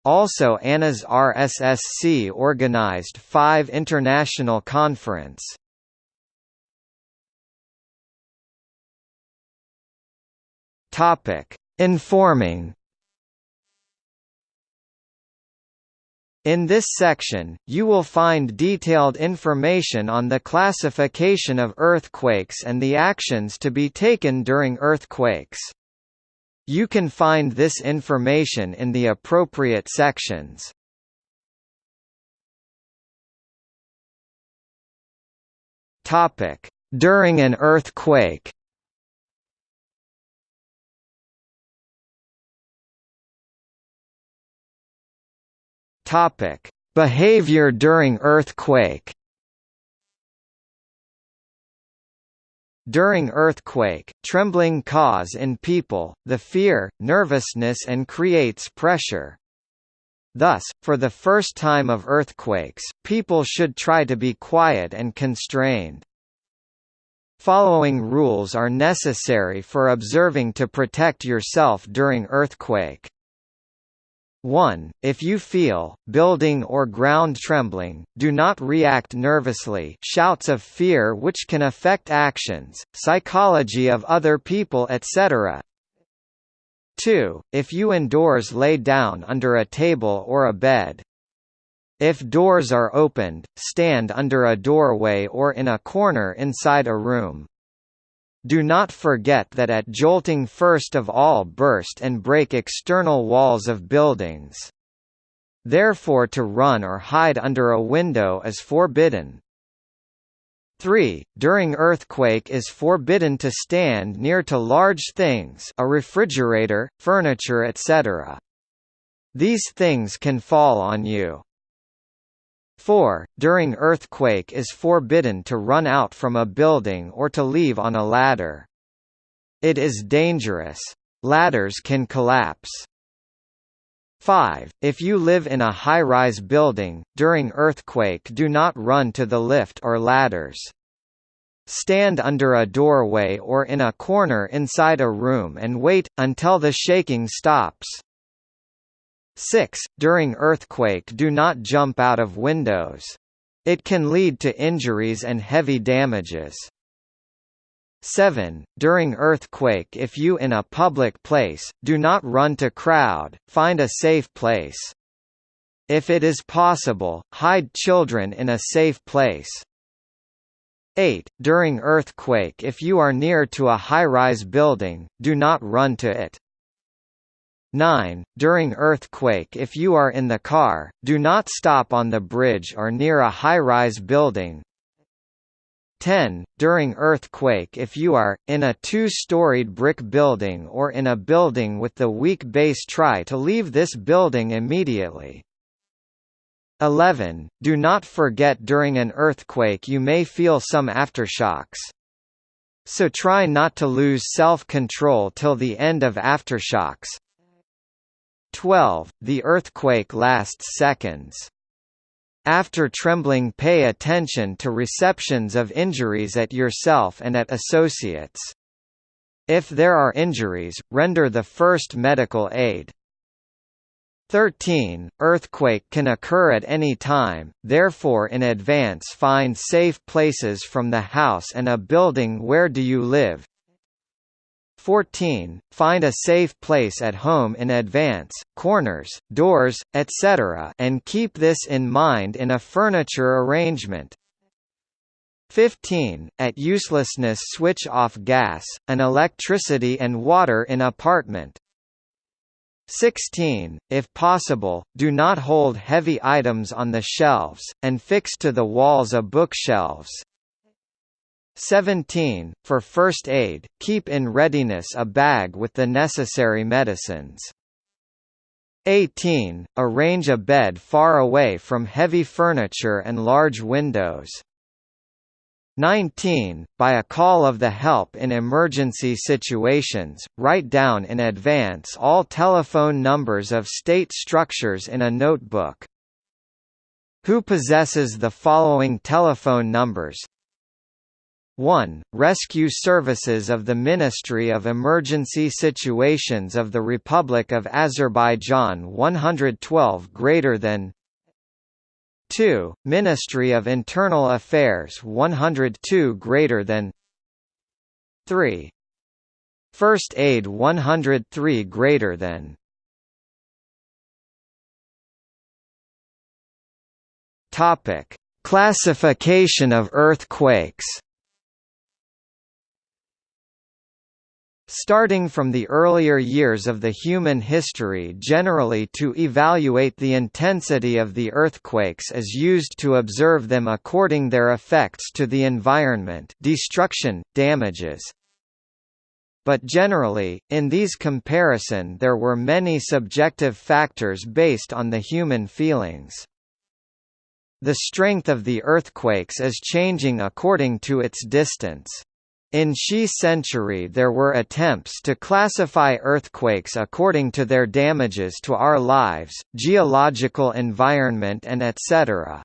Also ANAS RSSC organized five international conference. Topic: Informing. In this section, you will find detailed information on the classification of earthquakes and the actions to be taken during earthquakes. You can find this information in the appropriate sections. During an earthquake. Topic: Behavior during earthquake. During earthquake, trembling cause in people, the fear, nervousness and creates pressure. Thus, for the first time of earthquakes, people should try to be quiet and constrained. Following rules are necessary for observing to protect yourself during earthquake. 1. If you feel, building or ground trembling, do not react nervously shouts of fear which can affect actions, psychology of other people etc. 2. If you indoors lay down under a table or a bed. If doors are opened, stand under a doorway or in a corner inside a room. Do not forget that at jolting first of all burst and break external walls of buildings. Therefore to run or hide under a window is forbidden. 3. During earthquake is forbidden to stand near to large things a refrigerator, furniture etc. These things can fall on you. 4. During earthquake is forbidden to run out from a building or to leave on a ladder. It is dangerous. Ladders can collapse. 5. If you live in a high-rise building, during earthquake do not run to the lift or ladders. Stand under a doorway or in a corner inside a room and wait, until the shaking stops. 6. During earthquake do not jump out of windows. It can lead to injuries and heavy damages. 7. During earthquake if you in a public place, do not run to crowd, find a safe place. If it is possible, hide children in a safe place. 8. During earthquake if you are near to a high-rise building, do not run to it. 9. During earthquake if you are in the car, do not stop on the bridge or near a high-rise building, 10. During earthquake if you are, in a two-storied brick building or in a building with the weak base try to leave this building immediately. 11. Do not forget during an earthquake you may feel some aftershocks. So try not to lose self-control till the end of aftershocks. 12. The earthquake lasts seconds. After trembling pay attention to receptions of injuries at yourself and at associates. If there are injuries, render the first medical aid. 13. Earthquake can occur at any time, therefore in advance find safe places from the house and a building where do you live, 14. Find a safe place at home in advance, corners, doors, etc. and keep this in mind in a furniture arrangement. 15. At uselessness switch off gas, and electricity and water in apartment. 16. If possible, do not hold heavy items on the shelves, and fix to the walls a bookshelves. 17. For first aid, keep in readiness a bag with the necessary medicines. 18. Arrange a bed far away from heavy furniture and large windows. 19. By a call of the help in emergency situations, write down in advance all telephone numbers of state structures in a notebook. Who possesses the following telephone numbers 1. Rescue Services of the Ministry of Emergency Situations of the Republic of Azerbaijan 112 greater than 2. Ministry of Internal Affairs 102 greater than 3. First Aid 103 greater than Topic: Classification of earthquakes Starting from the earlier years of the human history generally to evaluate the intensity of the earthquakes is used to observe them according their effects to the environment destruction, damages. But generally, in these comparison there were many subjective factors based on the human feelings. The strength of the earthquakes is changing according to its distance. In Xi century there were attempts to classify earthquakes according to their damages to our lives, geological environment and etc.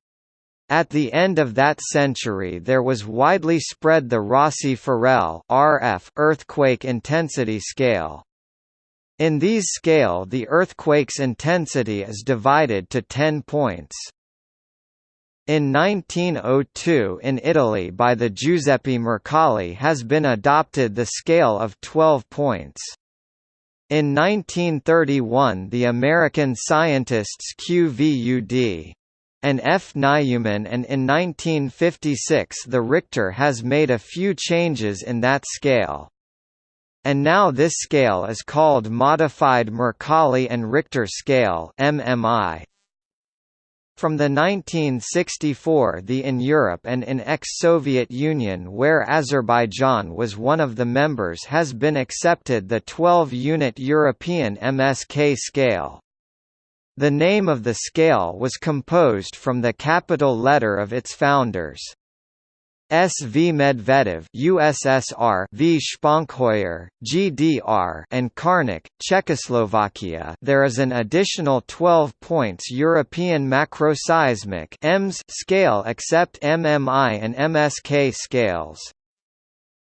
At the end of that century there was widely spread the Rossi-Forel RF earthquake intensity scale. In these scale the earthquake's intensity is divided to 10 points. In 1902 in Italy by the Giuseppe Mercalli has been adopted the scale of 12 points. In 1931 the American scientists QVUD and F. Neumann and in 1956 the Richter has made a few changes in that scale. And now this scale is called Modified Mercalli and Richter Scale MMI. From the 1964 the in Europe and in ex-Soviet Union where Azerbaijan was one of the members has been accepted the 12-unit European MSK scale. The name of the scale was composed from the capital letter of its founders. S. V. Medvedev USSR V. Sponheuer, GDR and Karnik, Czechoslovakia there is an additional 12 points European macroseismic EMS scale except MMI and MSK scales.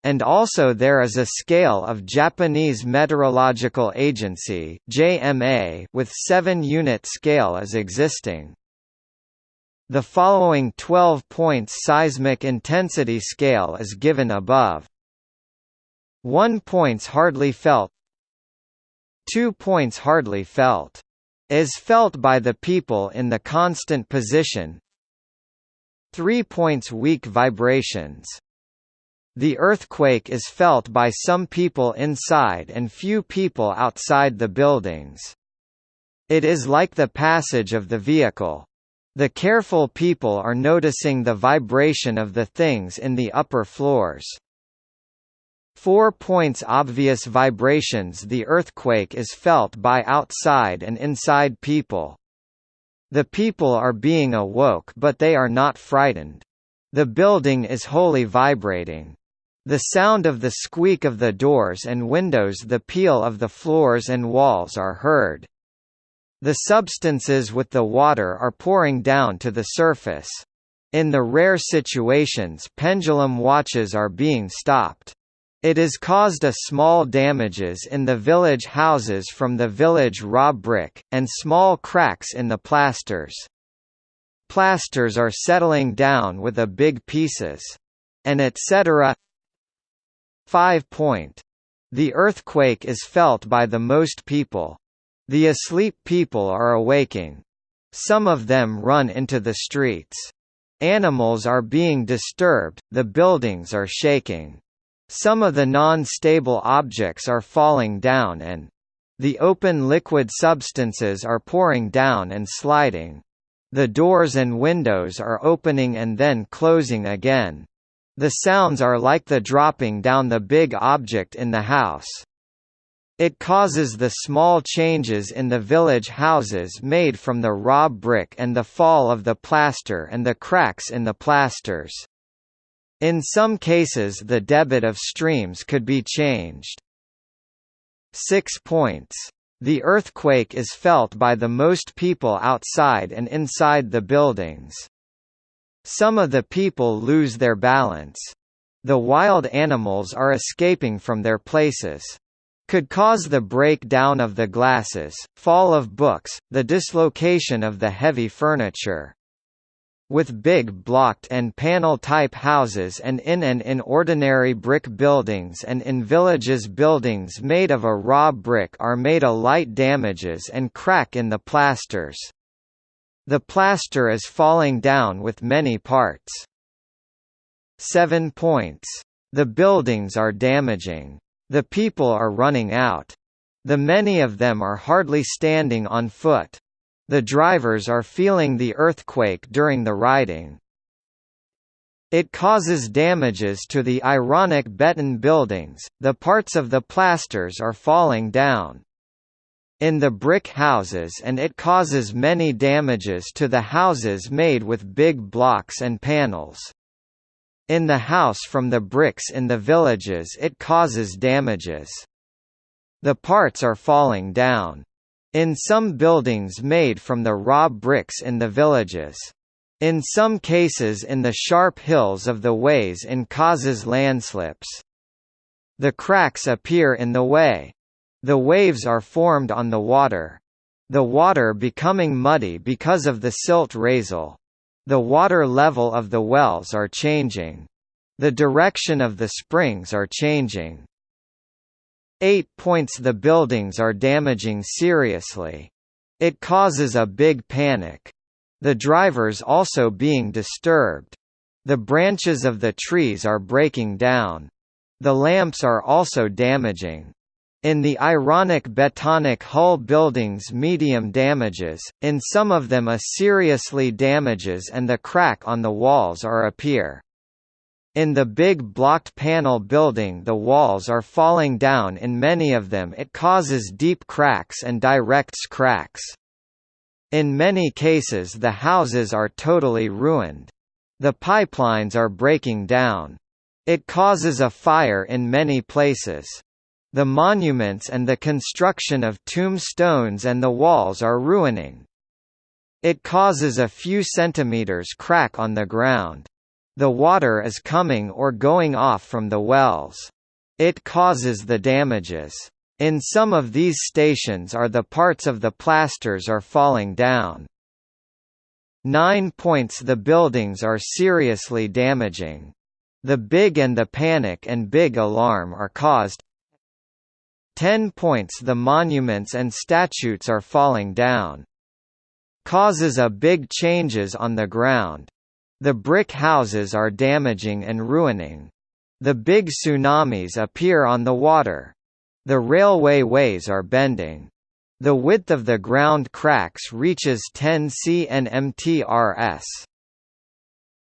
And also there is a scale of Japanese Meteorological Agency JMA with 7 unit scale as existing. The following 12 points seismic intensity scale is given above. 1 points hardly felt 2 points hardly felt. Is felt by the people in the constant position 3 points weak vibrations. The earthquake is felt by some people inside and few people outside the buildings. It is like the passage of the vehicle. The careful people are noticing the vibration of the things in the upper floors. 4 points obvious vibrations The earthquake is felt by outside and inside people. The people are being awoke but they are not frightened. The building is wholly vibrating. The sound of the squeak of the doors and windows the peel of the floors and walls are heard. The substances with the water are pouring down to the surface. In the rare situations pendulum watches are being stopped. It has caused a small damages in the village houses from the village raw brick, and small cracks in the plasters. Plasters are settling down with a big pieces. And etc. 5 point. The earthquake is felt by the most people. The asleep people are awaking. Some of them run into the streets. Animals are being disturbed, the buildings are shaking. Some of the non-stable objects are falling down and the open liquid substances are pouring down and sliding. The doors and windows are opening and then closing again. The sounds are like the dropping down the big object in the house. It causes the small changes in the village houses made from the raw brick and the fall of the plaster and the cracks in the plasters. In some cases the debit of streams could be changed. 6 points. The earthquake is felt by the most people outside and inside the buildings. Some of the people lose their balance. The wild animals are escaping from their places could cause the breakdown of the glasses, fall of books, the dislocation of the heavy furniture. With big blocked and panel-type houses and in and in ordinary brick buildings and in villages buildings made of a raw brick are made a light damages and crack in the plasters. The plaster is falling down with many parts. 7 points. The buildings are damaging. The people are running out. The many of them are hardly standing on foot. The drivers are feeling the earthquake during the riding. It causes damages to the ironic beton buildings, the parts of the plasters are falling down. In the brick houses and it causes many damages to the houses made with big blocks and panels. In the house from the bricks in the villages it causes damages. The parts are falling down. In some buildings made from the raw bricks in the villages. In some cases in the sharp hills of the ways in causes landslips. The cracks appear in the way. The waves are formed on the water. The water becoming muddy because of the silt raisel. The water level of the wells are changing. The direction of the springs are changing. 8 points The buildings are damaging seriously. It causes a big panic. The drivers also being disturbed. The branches of the trees are breaking down. The lamps are also damaging. In the ironic Betonic hull buildings medium damages, in some of them a seriously damages and the crack on the walls are appear. In the big blocked panel building the walls are falling down in many of them it causes deep cracks and directs cracks. In many cases the houses are totally ruined. The pipelines are breaking down. It causes a fire in many places. The monuments and the construction of tombstones and the walls are ruining. It causes a few centimeters crack on the ground. The water is coming or going off from the wells. It causes the damages. In some of these stations are the parts of the plasters are falling down. 9 points The buildings are seriously damaging. The big and the panic and big alarm are caused 10 points The monuments and statues are falling down. Causes a big changes on the ground. The brick houses are damaging and ruining. The big tsunamis appear on the water. The railway ways are bending. The width of the ground cracks reaches 10 cnmtrs.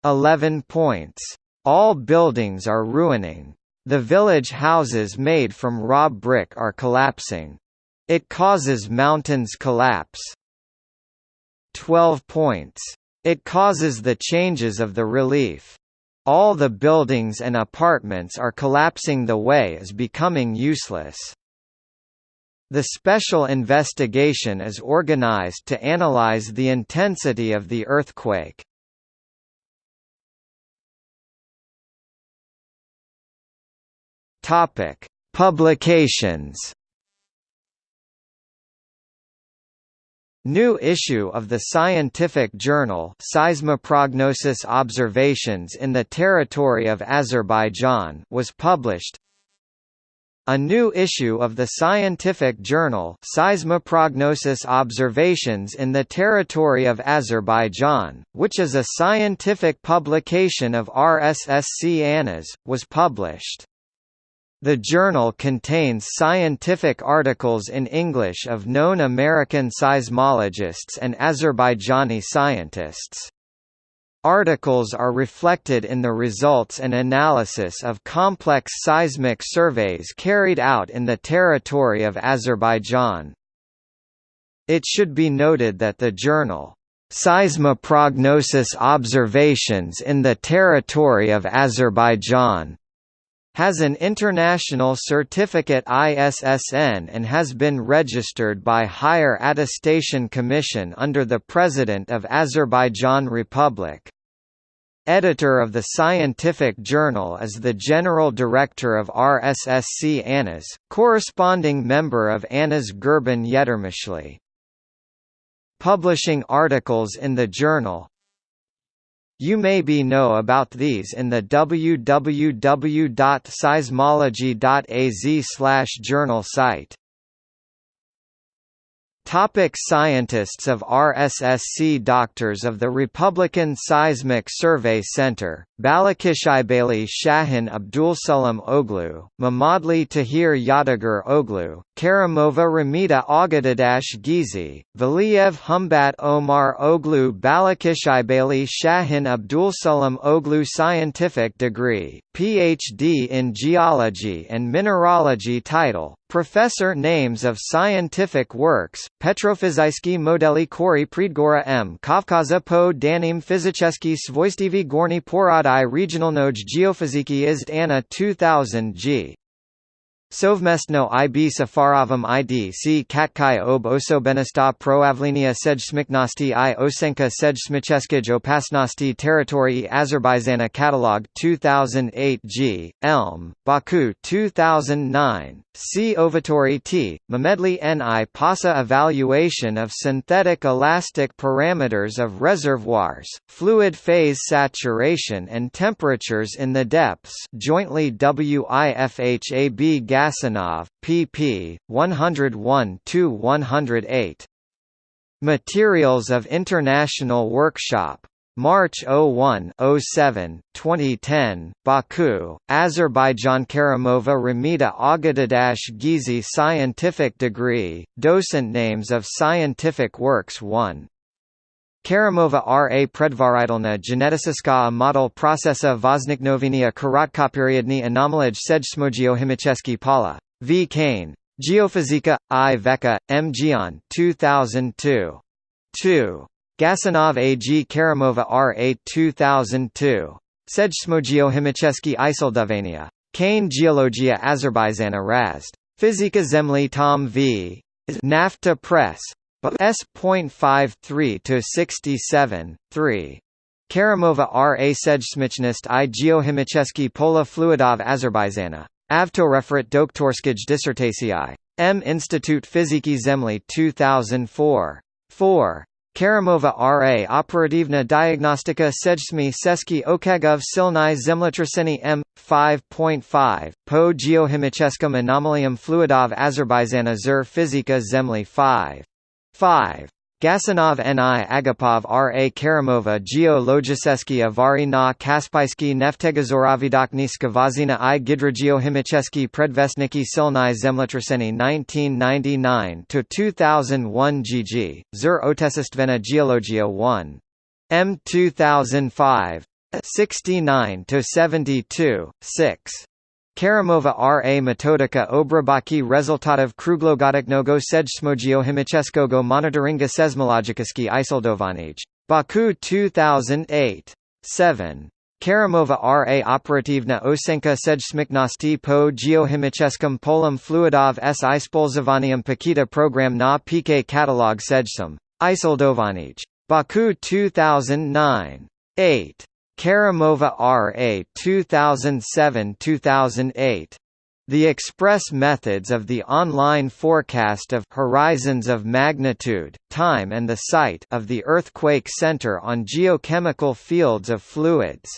11 points. All buildings are ruining. The village houses made from raw brick are collapsing. It causes mountains collapse. 12 points. It causes the changes of the relief. All the buildings and apartments are collapsing the way is becoming useless. The special investigation is organized to analyze the intensity of the earthquake. Topic: Publications. New issue of the scientific journal Seismoprognosis Observations in the Territory of Azerbaijan was published. A new issue of the scientific journal Seismoprognosis Observations in the Territory of Azerbaijan, which is a scientific publication of RSSC ANAS, was published. The journal contains scientific articles in English of known American seismologists and Azerbaijani scientists. Articles are reflected in the results and analysis of complex seismic surveys carried out in the territory of Azerbaijan. It should be noted that the journal, Seismoprognosis Observations in the Territory of Azerbaijan, has an international certificate ISSN and has been registered by Higher Attestation Commission under the President of Azerbaijan Republic. Editor of the scientific journal is the General Director of RSSC ANAS, corresponding member of ANAS Gurban Yetermishli. Publishing articles in the journal, you may be know about these in the www.seismology.az journal site. Topic scientists of RSSC Doctors of the Republican Seismic Survey Center, Balakishaybali Shahin Abdulsalam Oglu, Mamadli Tahir Yadigar Oglu, Karamova Ramita Agadadash Gizi, Valiev Humbat Omar Oglu Balakishaybali Shahin Abdulsalam Oglu Scientific degree, Ph.D. in Geology and Mineralogy title, Professor Names of Scientific Works, Petrofizysky Modeli Kori Pridgora M. Kavkaza po Danim Fizicheski Svoistivy Gorny Porodai Regionalnoj Geofiziki Izd Anna 2000 G. Sovmestno ib Safarovom id c Katkai ob osobenista proavlinia sejsmiknosti i osenka sejsmicheskij opasnosti territorii Azerbaijana Catalog 2008 G. Elm, Baku 2009, C. Ovatori T. Mamedli Ni PASA Evaluation of synthetic elastic parameters of reservoirs, fluid phase saturation and temperatures in the depths jointly WIFHAB Gasanov, pp. 101–108. Materials of International Workshop March 01 07, 2010, Baku, Azerbaijan Karamova Ramita Agadidash Gizi Scientific Degree, Docent Names of Scientific Works 1. Karamova R.A. Predvaritelna Geneticiska model procesa Vozniknovenia Karatkoperiodny anomalij Sejsmogiohimicheski Pala. V. Kane. Geofizika, I. Veka, M. Gion 2002. 2. Gasanov A.G. Karamova R.A. 2002. Sejsmogiohimicheski Isoldovania. Kane Geologia Azerbaijana Razd. Fizika Zemli Tom V. NAFTA Press. S.53 to 67, 3. Karamova R. A. Sejsmichnist i Geohimicheski Pola Fluidov Azerbaijana. Avtoreferat doktorskij dissertacji. M. Institute Fiziki Zemli 2004. 4. Karamova R.A. Operativna Diagnostika Sejsmi Seski Okagov Silnai Zemlyotraseny M. 5.5, Po Geohimicheskum Anomalium Fluidov Azerbaijana Zur Fizika Zemli 5. 5. Gasanov Ni Agapov R. A. Karamova Geo Logiseski Avari na Kaspijski Neftegazoravidokniska Vazina i Gidrageohimicheski Predvestniki Silnai Zemlyotraseny 1999-2001 GG, Zur Otesistvena Geologia 1. M 2005. 69-72, 6. Karamova RA metodika obrabaki resultatów kruglogotycznego sejsmogiochemicznego monitoringa sesmologicznego isoldowanych. Baku 2008. 7. Karamova RA operativna osenka sejsmiknosti po Geohimicheskom Polom fluidov s ispolzowanium pakita program na PK catalog Sejsum. Isoldowanych. Baku 2009. 8. Karamova R.A. 2007–2008. The express methods of the online forecast of horizons of magnitude, time and the site of the earthquake center on geochemical fields of fluids.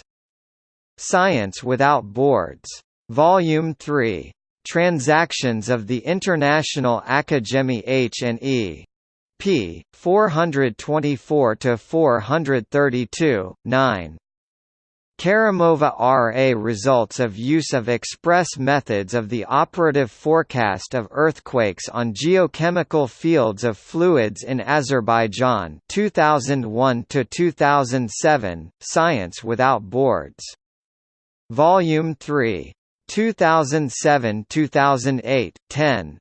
Science Without Boards. Volume 3. Transactions of the International Academy H&E. p. 424–432, 9. Karamova R.A. results of use of express methods of the operative forecast of earthquakes on geochemical fields of fluids in Azerbaijan 2001 to 2007 Science without boards Volume 3 2007-2008 10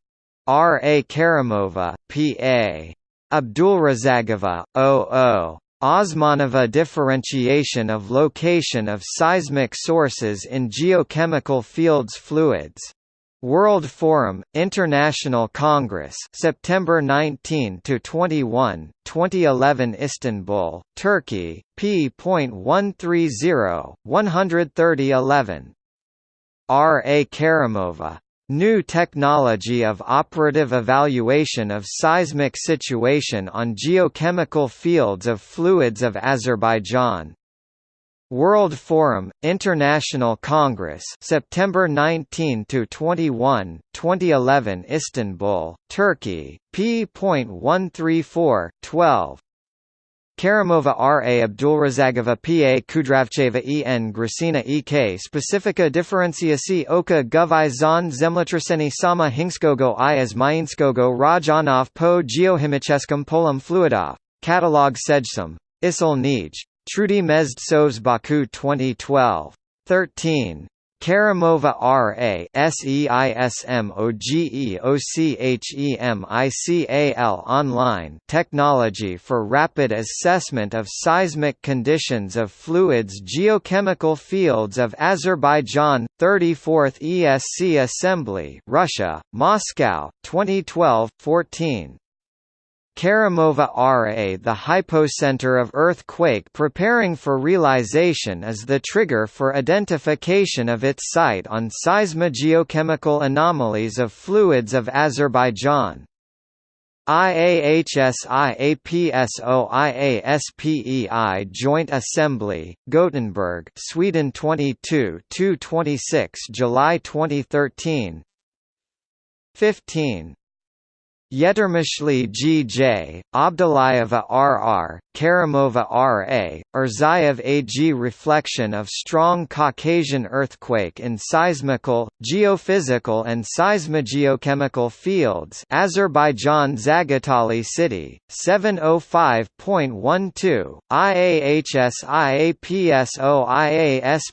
R. A. Karamova, P.A. Abdulrazagova, O.O. Osmanova differentiation of location of seismic sources in geochemical fields fluids. World Forum, International Congress September 19 to 21, 2011 Istanbul, Turkey, p.130, 13011. R. A. Karamova New technology of operative evaluation of seismic situation on geochemical fields of fluids of Azerbaijan. World Forum, International Congress September 19 to 21, 2011 Istanbul, Turkey, p.134, 12. Karamova R. A. Abdulrazagova P. A. Kudravcheva E. N. Gracina E. K. Specifica differenciaci oka guvi zon zemlyotraseny sama hingskogo i as mainskogo rajanov po geohimicheskum polum fluidov. Catalog Sejsum. Isol Nij. Trudy Mezd Sovs Baku 2012. 13. Karamova R.A. SEISMOGEOCHEMICAL Online Technology for Rapid Assessment of Seismic Conditions of Fluids Geochemical Fields of Azerbaijan 34th ESC Assembly Russia, Moscow, 2012-14 Karamova RA The hypocenter of earthquake preparing for realization is the trigger for identification of its site on seismogeochemical anomalies of fluids of Azerbaijan. IAHSIAPSOIASPEI Joint Assembly, Gothenburg, Sweden 22 226 July 2013 15 Yetermishli G.J., Abdulayeva R.R., Karimova R.A., Erzayev A.G. Reflection of strong Caucasian earthquake in seismical, geophysical and seismogeochemical fields Azerbaijan Zagatali City, 705.12, IAHS IAPSO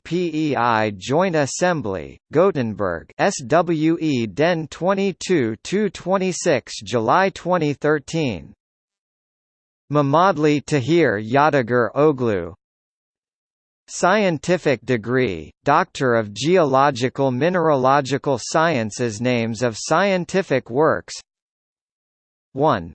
IASPEI Joint Assembly, Gothenburg SWE Den 22 26 July 2013 Mamadli Tahir Yadigar Oglu. Scientific degree, Doctor of Geological Mineralogical Sciences Names of scientific works. 1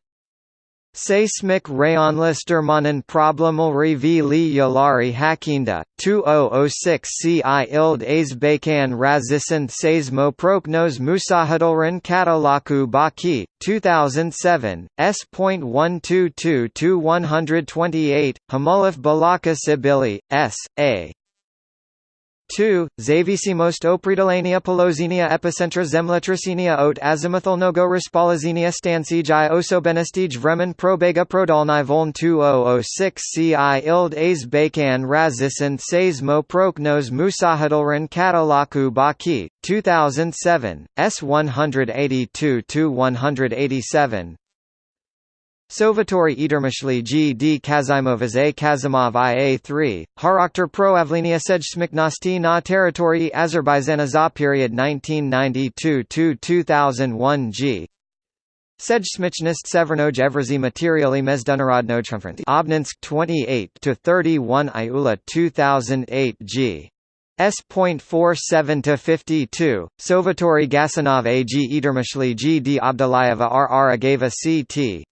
Seismic Rayonlistermannen Problemelri v li Yalari Hakinda, 2006 ci ild Azbekan Razisant Seismoproknos Musahadolran Katalaku Baki, 2007, S.122-128, Hamulif Balaka Sibili, S. A. 2. Zavisimost opridalania polozinia epicentra zemletricinia ot azimuthalnogo respolazenia stansij osobenestij vremen probega prodalni voln 2006 ci ild az bakan razisant seismo proknos musahadalran katalaku baki, 2007, S182-187, Sovatori Edermishli G. D. Kazimovas A. Kazimov IA 3, Harakter Proavlenia Sejsmiknosti na Territory Azerbaijana za period 1992–2001 G. Sejsmichnost Severnoj Evrazi Materiali Mezdunarodnoj Obninsk 28–31 Iula 2008 G. S.47 to 52, Sovatori Gasanov A. G. Edermishli G. D. Abdulayeva R. R. Agava C. T.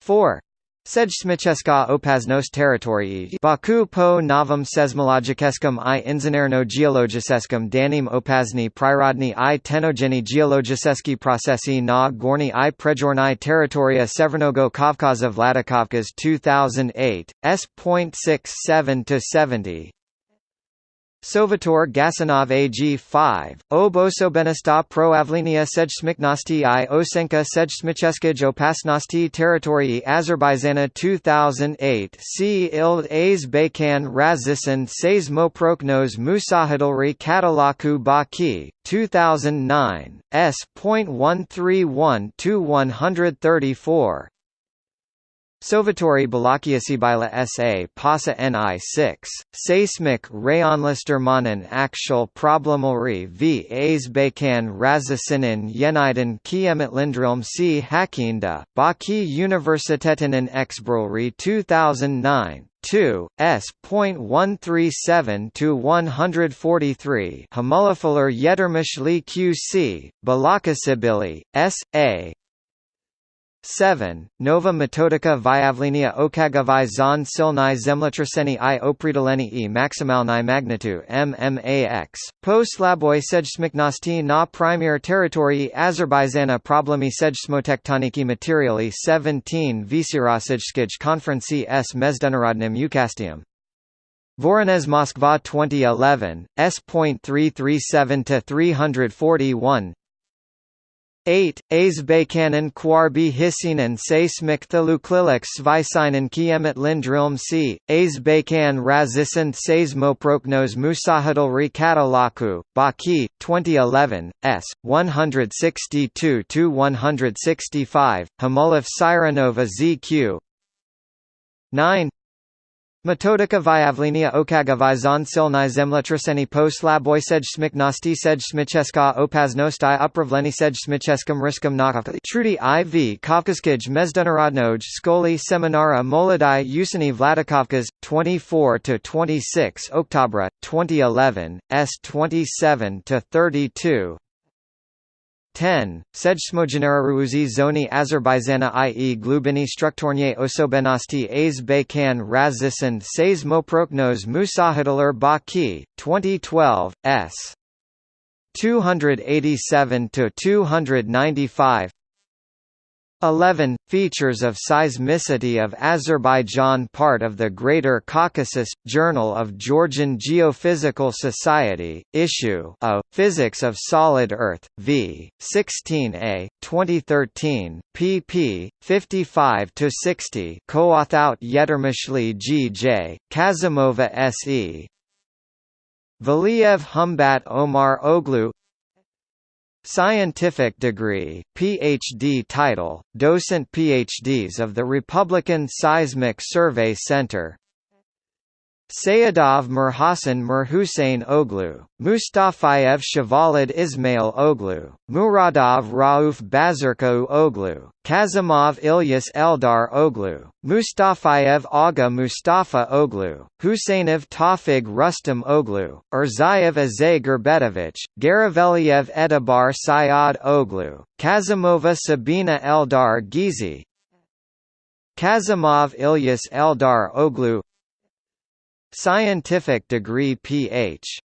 4. Sejsmicheska opaznos teritorii Baku po novom seismologiceskum i inženerno geologiseskum danim opazni prirodni i tenogeni geologiseski procesi na gorni i prejorni teritoria Severnogo Kavkaza Vladikavkaz 2008, S.67 to 70, Sovator Gasanov AG5, Obosobenista Proavlinia Sejsmiknosti i Osenka Sejsmicheskij Opasnosti Territorii Azerbaijana 2008 C. Ild Az Bakan Razisan Seismoproknos Musahadalri Katalaku Baki, 2009, S.131 134 Sovatori Balakiasibila SA PASA NI 6, Seismic Rayonlistermannen Aktual Problemelri v Azbekan Razasinin Yeniden Kiemetlindrilm C. Hakinda, Baki Universiteten Exbrulri 2009 2, S.137 to 143. Hamulafalar Yetermishli QC, Balakasibili, S.A. 7. Nova metodika vyavlinia okagavai zon silnai zemletraceni i opridaleni e maximalni magnitu MMAX. Po slaboi sejsmiknosti na premier territorii Azerbaijana problemi sejsmotectoniki materiali 17 Visirasijskij konferenci s mezdunarodnim ukastium. Voronezh Moskva 2011, S.337 341 8. Azbekanen kwarbi hisinen seismik thaluklilik svisinen kiemet lindrilm c. Azbekan razisant seismoproknos musahadalri katalaku, Baki, 2011, s. 162–165, Hamulif Sirenova ZQ 9. Metodika vyavlinia okagavai zonsilni zemletraceni po slaboj sejsmiknosti sejsmicheska opaznosti upravleni sejsmicheskum riskum nakavka Trudy IV Kavkazkij mezdunarodnoj skoli seminara molodai usani Vladikovkas, 24–26 Oktobra, 2011, S 27–32 10. Sejsmogeneraruuzi zoni Azerbaijana i.e. glubini strukturnie osobenosti az bakan razisan seismoproknos musahadalar baki, 2012, s. 287–295 11. Features of seismicity of Azerbaijan Part of the Greater Caucasus, Journal of Georgian Geophysical Society, Issue of Physics of Solid Earth, v. 16a, 2013, pp. 55–60 Co-authout Yetermishli G. J., Kazimova S. E. Valiev Humbat Omar Oglu Scientific degree, Ph.D. title, docent PhDs of the Republican Seismic Survey Center Sayedov Mirhasan Mirhussein Oglu, Mustafayev Shavalid Ismail Oglu, Muradov Rauf Bazarkou Oglu, Kazimov Ilyas Eldar Oglu, Mustafayev Aga Mustafa Oglu, Husseinov Tawfig Rustam Oglu, Erzayev Azay Gerbetovich, Garaveliev Edabar Sayad Oglu, Kazimova Sabina Eldar Gizi, Kazimov Ilyas Eldar Oglu Scientific degree Ph.D.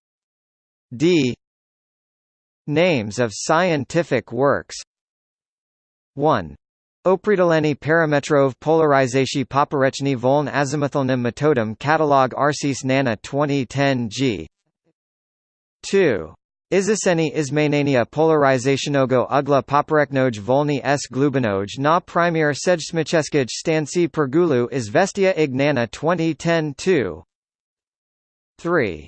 Names of scientific works 1. Opredoleni parametrov polarizacji poporechny voln azimuthalnym metodem catalog Arsis Nana 2010 g 2. Izaseni izmenania polarizationogo ugla poporeknoj volny s glubinoj na premier sejsmicheskij stanci Pirgulu izvestia ignana 2010 2 3.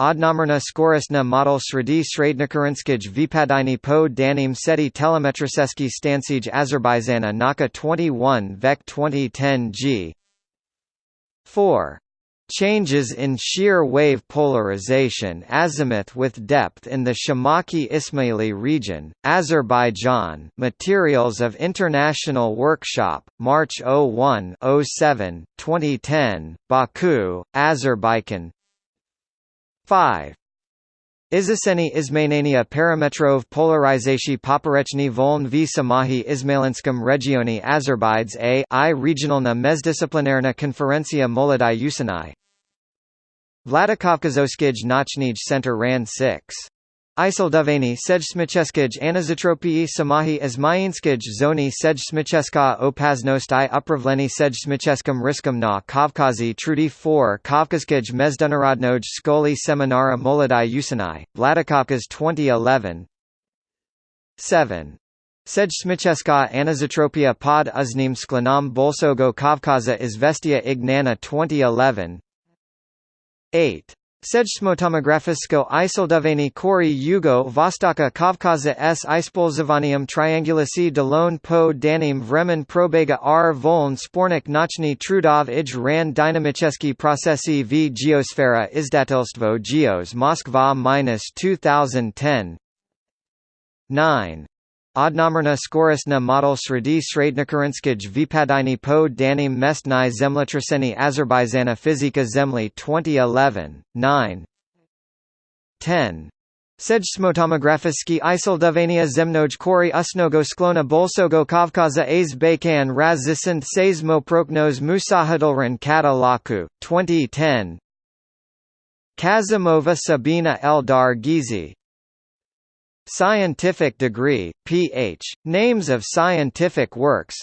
Odnomerna skorisna model sredi srednikarinskij vypadini po danim seti telemetriseski stansij Azerbaijana Naka 21 Vec 2010 g 4. Changes in shear wave polarization azimuth with depth in the Shamakhi-Ismaili region, Azerbaijan Materials of International Workshop, March 01-07, 2010, Baku, Azerbaijan 5. Izaseni Izmenania parametrov polarizacji poporechny voln v samahi Izmailinskim regioni Azerbaids a i regionalna mezdisciplinarna konferencia molodai Usanai Vladikavkazoskij Nachnij Center RAN 6 Isildovani Sejsmicheskij Anizotropii Samahi Izmainskij Zoni Sejsmicheska Opaznosti Upravleni Sejsmicheskum Riskum na Kavkazi Trudy 4 Kavkazkij Mezdunarodnoj Skoli Seminara Molodai Usanai, Vladikavkaz 2011 7. Sejsmicheska Anizotropia pod uznim sklanam bolsogo Kavkaza Izvestia Ignana 2011 8. Sejsmotomografisko isoldovani kori Yugo Vostoka Kavkaza s. Ispolzivanium triangulasi Delone po danim vremen probega r. Voln spornik nochny trudov ij ran dynamicheski procesi v geosfera izdatelstvo geos Moskva minus 2010 9 Odnomerna skorisna model sredi srednikarinskij vypadini po danim mestnai zemlyotraseni Azerbaijana fizika zemli 2011, 9 10. Sejsmotomografiski isoldovania zemnoj kori usnogo sklona bolsogo kavkaza az bakan raz zisint seismoproknos musahadolran kata laku, 2010 Kazimova Sabina Eldar Gizi Scientific degree, Ph. Names of scientific works.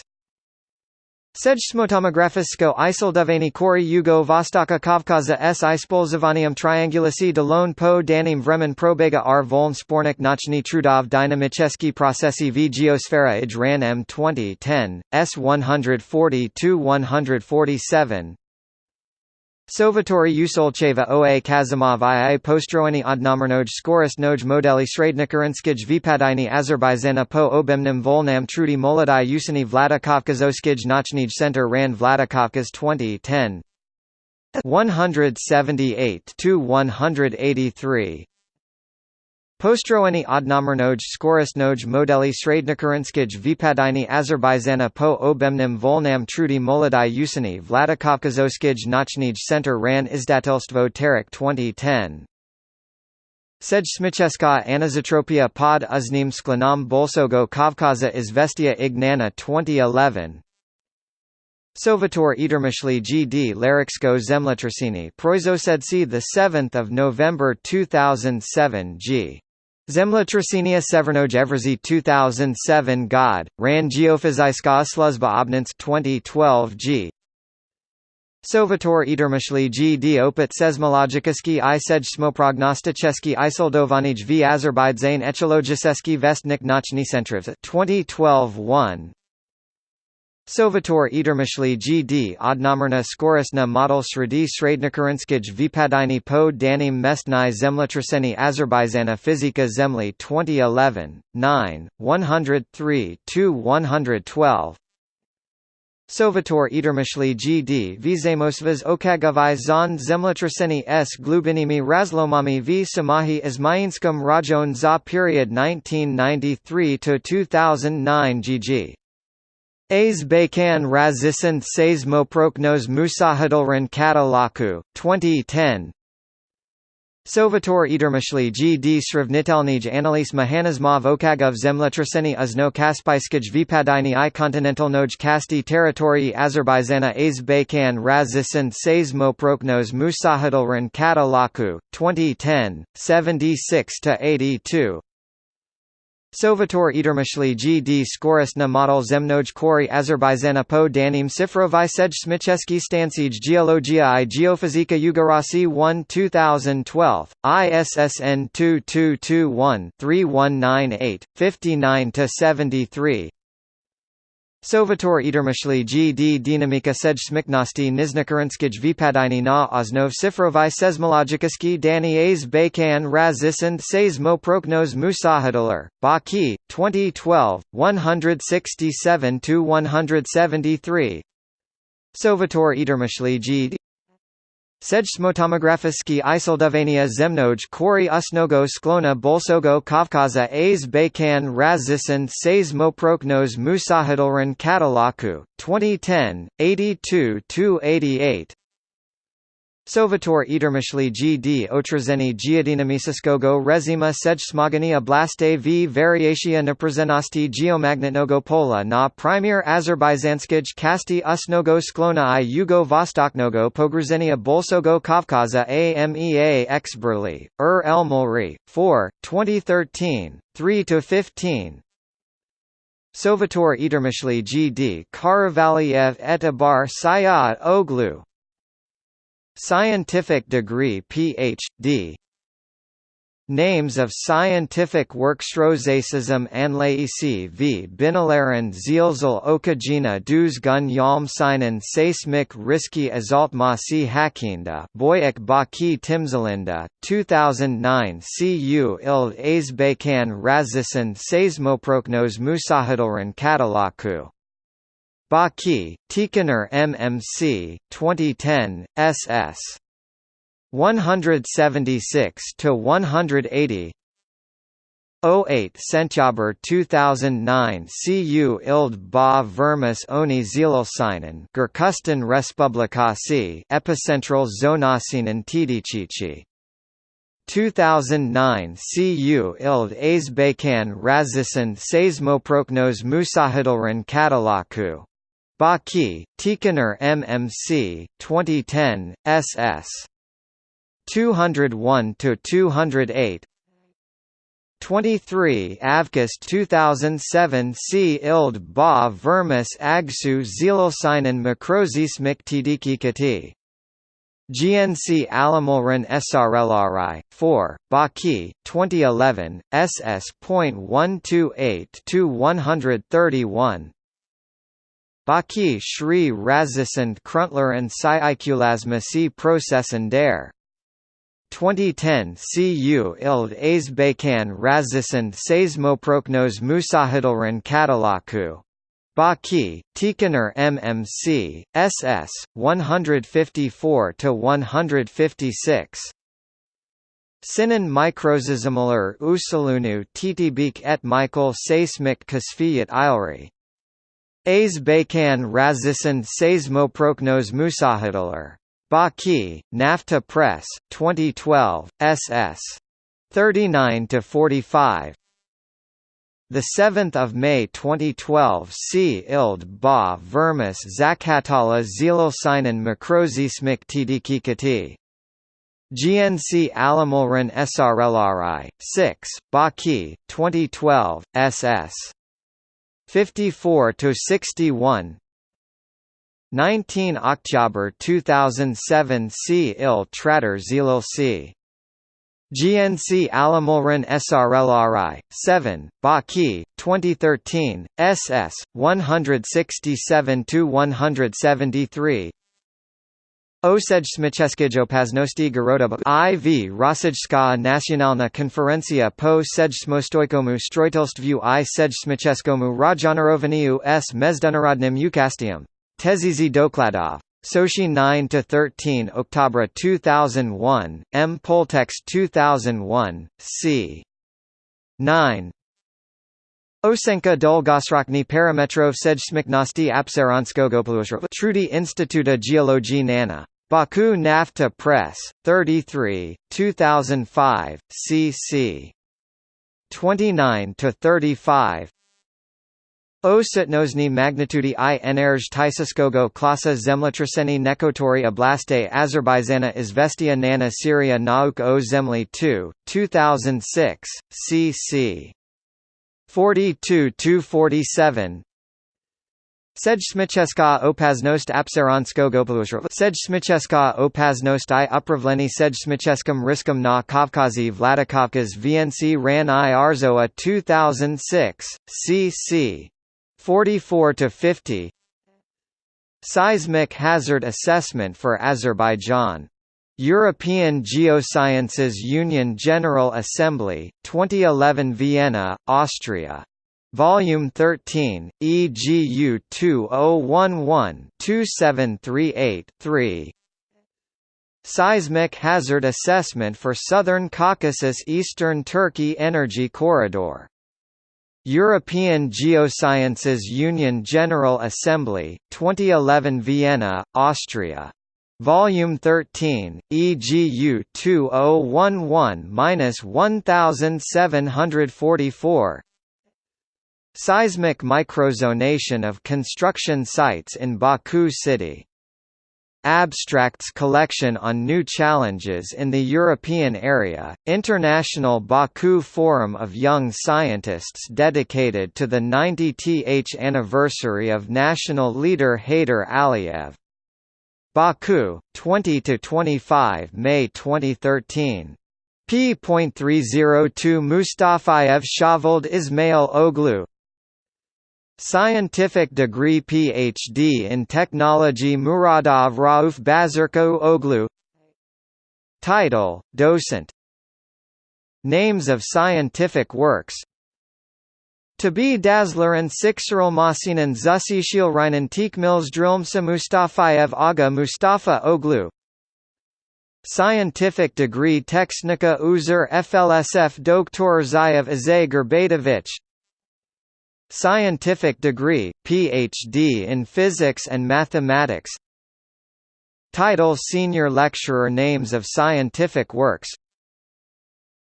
Sejsmotomografisko isoldovani kori Yugo Vostoka Kavkaza s. Ispolzivanium triangulasi Delone po danim vremen probega r. Voln spornik nochny trudov dynamicheski procesi v geosfera ij ran m 2010, s 140-147 Sovatori Usolcheva OA Kazimov II Postroeni odnomernog Skorist noj modeli srednikarinskij vypadini Azerbaijana po obemnim volnam trudi molodai usani Vladikavkazoskij Nachnij Center ran Vladikavkaz 2010 178 to 183 Postroeni odnomernog skoristnoj modeli srednikarinskij vypadini Azerbaijana po obemnim volnam trudi molodai usani Vladikavkazoskij Nachnij Center ran izdatelstvo Tarik 2010 Sejsmicheska Anizotropia pod uznim sklanam bolsogo Kavkaza izvestia ignana 2011 Sovator Edermishli G. D. Larixko Zemlyotrasini Proizosedsi 7 November 2007 G. Zemlyotrasenia Severnoj Evrzy 2007 God, Ran Geophysiska Sluzba Obnance 2012 G. Sovator Idermashli G. D. Opet Seismologikiski i Sejsmoprognosticheski Isoldovanij v Azerbaijan Ecologiseski Vestnik Nochny Centriv 2012 1 Sovator Idermashli G.D. Odnomerna Skorisna Model Sredi Srednikarinskij Vypadini po Danim Mestnai Zemlyotraseni Azerbaijana Fizika Zemli 2011, 9, 103-112 Sovator Idermashli G.D. Vizemosvaz Okagavai Zon Zemlyotraseni s Glubinimi Razlomami v Samahi Izmainskam Rajon za period 1993–2009 GG Aze Bakan Razisant Seismoproknos Musahadulran Katalaku, 2010 Sovator Idermashli G. D. Sravnitelnij Analis Mahanasmov Okagov Zemlyotraseni Uzno Kaspaiskij Vypadini i Kontinentalnoj Kasti Territorii Azerbaijana Aze Bakan Razisant Seismoproknos Musahadulran Katalaku, 2010, 76–82 Sovator Idermashli G. D. Skorisna Model Zemnoj Kori Azerbaijana po Danim Sifrovai Sej Smicheski Stansij Geologia i Geofizika Yugarasi 1 2012, ISSN 2221-3198, 59–73 Sovator Idermashli G. D. Dynamika Sej Smiknosti Niznikarinskij Vypadini na Oznov Sifrovai Seismologikiski Dani A's Bakan Razisand Seismoproknos Musahadalar, Baki, 2012, 167–173 Sovator Idermashli G. D. Sejsmotomografiski isoldovania zemnoj kori usnogo sklona bolsogo kavkaza a's bakan razisan seismoproknos musahadolran katalaku, 2010, 82–88 Sovator Idermashli G.D. Otrazeni Giadinamisiskogo Rezima Sej Smogania Blaste v Variatia Naprazenosti Geomagnetnogo Pola na Premier Azerbaizanskij Kasti Usnogo Sklona i Yugo Vostoknogo Pogrzenia Bolsogo Kavkaza AMEA Exberli, Ur er Elmolri, 4, 2013, 3–15 Sovator Idermashli G.D. Karavaliev et Abar Sayat Oglu Scientific degree Ph.D. Names of scientific works Rosacism Anlaisi v Binalaran Zielzel Okajina dus gun yalm seinen seismik riski azaltmasi hakinda Boyek Baki Timzalinda, 2009 Cu ild Azbekan Razisan Seismoproknos Musahadolran Katalaku Baki, Tikaner MMC, 2010, SS. 176 to 180 08 Sentyaber 2009 Cu Ild ba Vermis Oni Zielelsinen Gerkusten Respublikasi Epicentral Zonasinen Tidichichi. 2009 Cu Ild Azbekan Razisen Seismoproknos Musahidolran Katalaku Baki, Tikaner MMC, 2010, SS. 201–208 23 Avgust 2007 C. Ild ba Vermis Agsu Zielosinen Makrozismik Tidikikati GNC Alamolran SRLRI, 4, Baki, 2011, SS.128-131 Baki Shri Razisand Kruntler and Syiculasma C. Processen der. 2010 Cu Ild Azbekan Razisand Seismoproknos Musahidolran Katalaku. Baki, Tikaner MMC, SS, 154–156 Sinan Microzizimler Usulunu Titibik et Michael Seismik Kasfiyat Ilri Aze Bakan Razisand Seismoproknos Musahidler. Baki, NAFTA Press, 2012, ss. 39 to 45. The 7th of May 2012 C. Ild Ba Vermis Zakhatala Zilosinen Makrozismik Tidikikati GNC Alamulran SRLRI 6 Baki 2012 SS 54 to 61 19 October 2007 C. Il Tratter C. GNC Alamulran SRLRI 7 Baki 2013 SS 167 to 173 Osedź Paznosti Garoda IV Rosyjska Nacionalna Konferencja po Sejsmostojkomu Strojitelstwu i Sejsmiczeskomu Rajanarowaniu s Mezdunnarodnym Ukastium. Tezizi Dokladov. Sochi 9–13 Oktobra 2001, M. Poltext 2001, c. 9 Osenka Dolgosrokny Parametrov Sejsmiknosti Apsaranskogopolusro Trudy Instituta Geologii Nana Baku NAFTA Press, 33, 2005, cc. 29–35 Osutnosny magnitudi i energe Tysiskogo klasa zemlyotraseni nekotori oblaste Azerbaijana Izvestia Nana Syria Nauk o Zemli 2, 2006, cc. 42–47 Sejsmicheska opaznost apsaranskogo Sejsmicheska opaznost i upravleni Sejsmicheskom riskom na Kavkazi Vladikavkaz VNC ran i Arzoa 2006, cc. 44–50 Seismic hazard assessment for Azerbaijan. European Geosciences Union General Assembly, 2011 Vienna, Austria Volume 13, EGU 2011-2738-3 Seismic Hazard Assessment for Southern Caucasus Eastern Turkey Energy Corridor. European Geosciences Union General Assembly, 2011 Vienna, Austria. Volume 13, EGU 2011-1744 Seismic microzonation of construction sites in Baku city. Abstracts collection on new challenges in the European area, International Baku Forum of Young Scientists dedicated to the 90th anniversary of national leader Heydar Aliyev. Baku, 20–25 May 2013. p.302 Mustafayev Shavold Ismail Oglu Scientific degree Ph.D. in Technology Muradov Rauf Bazarko Oglu. Title, Docent. Names of scientific works. To be Dazzlerin Sixeril Masinan Zusishilrinen Tikmils Drilmsa Mustafayev Aga Mustafa Oglu. Scientific degree Texnica Uzur FLSF Doktor Zayev Azay Gerbadovich Scientific degree, Ph.D. in Physics and Mathematics Title Senior Lecturer Names of scientific works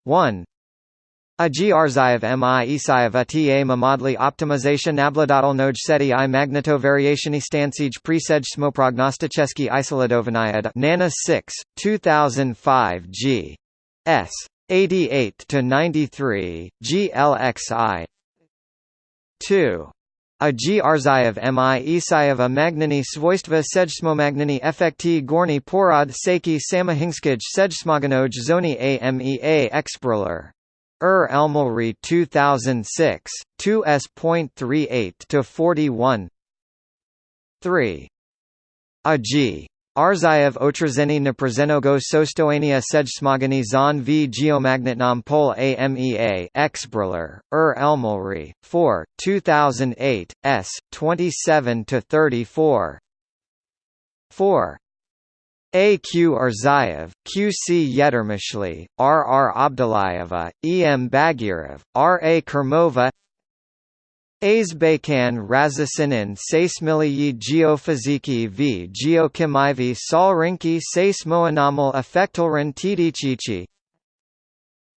1. Ag Arzayev mi Isayev ta Mamadli optimization nabladatelnoj seti i magnetovarationistansij presej smoprognosticheski isoladovanayad Nana 6, 2005 g. S. 88 to 93 GLXI 2. A G. Arzayev mi Isayeva magnini svojstva sejsmomagnini effekti gorny porod seki samahinskij sejsmoganoj zoni AMEA Exproler. Er Elmulri 2006, 2s.38 to 41. 3. A Arzayev Otrazeni Naprezenogo Sostoania Sejsmagani Zon v Geomagnetnom Pol AMEA Exbriller, Er Elmulri, 4, 2008, s. 27–34 4. A. Q. Arzayev, Q. C. Yedermishli, R. R. Abdulayeva, E. M. Bagirov, R. A. Kermova Azbekan razasinin seismiliyi geofiziki v geokimivi solrinki seismoanomal effektelran tidichichi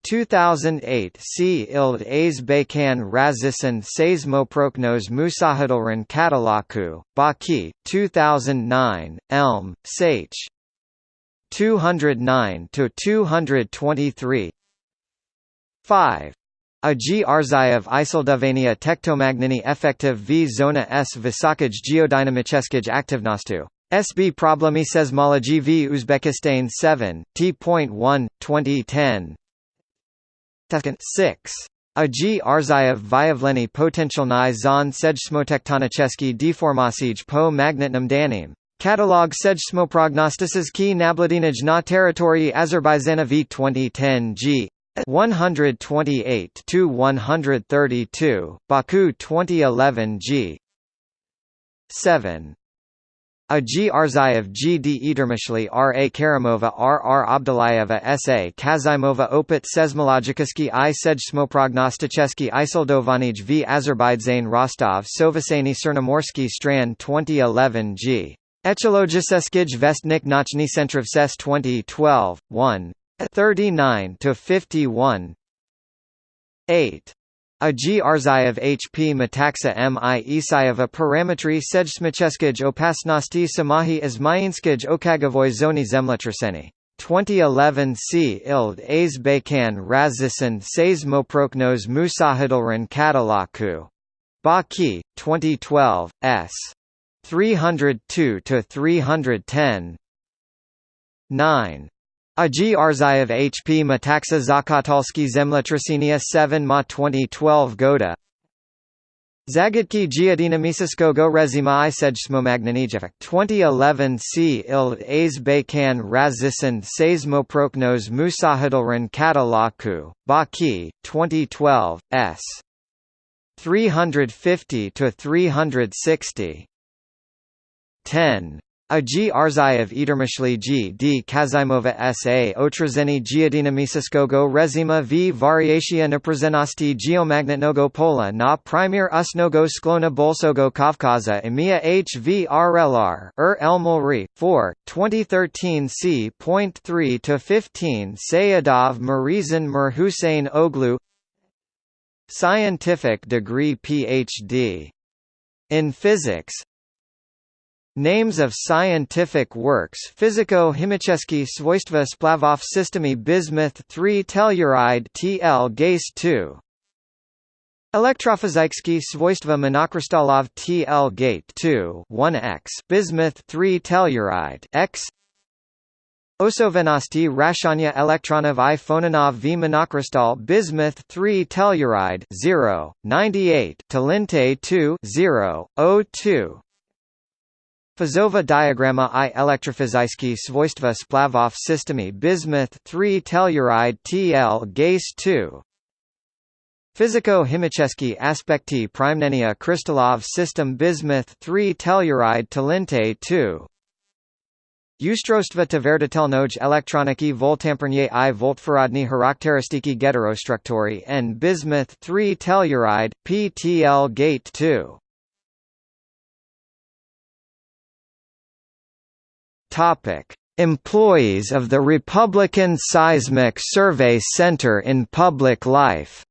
2008 C. Ild Azbekan razisin seismoproknos musahidalran Katalaku, Baki, 2009, Elm, Sach. 209 to 223 5 a G Arzayev Isoldovania tektomagniny effective v zona s vysokaj geodynamicheskij aktivnostu. SB Problemy Seismology v Uzbekistan 7, T.1, 2010 6. A G Arzayev Vyavleny Potencialny zon Sejsmotektonicheski deformasij po magnetnom danim. Catalog Sejsmoprognostices ki nabladinaj na territorii Azerbaijana v 2010 g. 128 to 132, Baku 2011 G 7 a G. Arzayev G. D. Edermishli R. A. Karimova R. R. Abdulayeva S. A. Kazimova Opit Seismologikiski I. Sejsmoprognosticheski Isoldovanij v. Azerbaijan Rostov Sovasany Cernomorsky Strand 2011 G. Echologiceskij Vestnik Nochny Centrov SES 2012, 1 39 to 51 8 a G. Arzayev H. P. Metaxa M. I. Isayeva Parametry Sejsmicheskij Opasnosti Samahi Izmayinskij Okagavoy Zoni Zemletraseni. 2011 C. Ild A's Bakan Razisan Says Moproknos Musahidalran Katalaku. Baki, 2012, S. 302 to 310. 9. Agi Arzayev HP Metaxa Zakatalski Zemletrasinia 7 Ma 2012 Goda Zagadki Giadina Misiskogo Rezima Isejsmomagnanijevik 2011 C. Ild A's Bakan Razisan Seismoproknos Musahidalran Katalaku, Baki, 2012, S. 350 to 360. 10. A G. Arzayev Edermishli G. D. Kazimova S. A. Otrazeni Giadinamisiskogo Rezima v Variatia Naprazenosti Geomagnetnogo Pola na Primir Usnogo Sklona Bolsogo Kavkaza Emia H. V. RLR Er Elmolri, 4, 2013 c.3 to 15 Sayadov Marizan Mir Hussein Oglu Scientific degree Ph.D. in physics Names of scientific works Fiziko-chemiczne swojstva splavov systemy bismuth 3 telluride TL gase 2 Elektrofizyczne swojstva monokrystallov TL gate 2 1x bismuth 3 telluride X. Osovenosti rashanya elektronov i phononov v monokrystal bismuth 3 telluride 0 98 Talinte 2 0 02 Fazova diagramma i elektrophysické svojstva splavov systemy bismuth 3 telluride TL gase 2 Fiziko-chemiczne aspekty primnenia krystallov system bismuth 3 telluride talinte 2 Ustrostva tvrditelnoj elektroniki voltampernie i voltferodny charakteristiki heterostruktury n bismuth 3 telluride, PTL gate 2 Topic: Employees of the Republican Seismic Survey Center in Public Life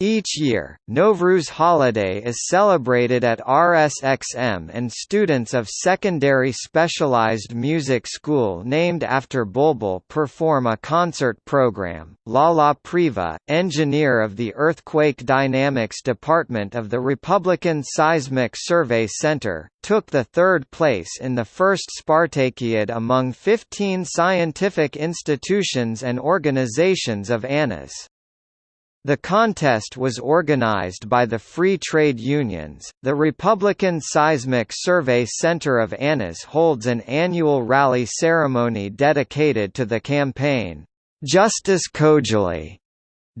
Each year, Novruz holiday is celebrated at RSXM and students of secondary specialized music school named after Bulbul perform a concert program. Lala Priva, engineer of the Earthquake Dynamics Department of the Republican Seismic Survey Center, took the third place in the first Spartakiad among 15 scientific institutions and organizations of ANAS. The contest was organized by the Free Trade Unions. The Republican Seismic Survey Center of ANAS holds an annual rally ceremony dedicated to the campaign, Justice Khojaly,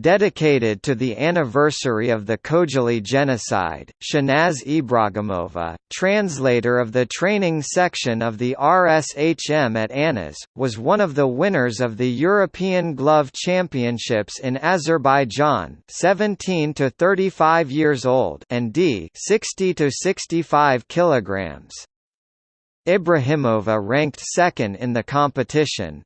Dedicated to the anniversary of the Khojaly genocide, Shanaz Ibragimova, translator of the training section of the RSHM at ANAS, was one of the winners of the European Glove Championships in Azerbaijan 17 to 35 years old and D 60 to 65 kilograms. Ibrahimova ranked second in the competition.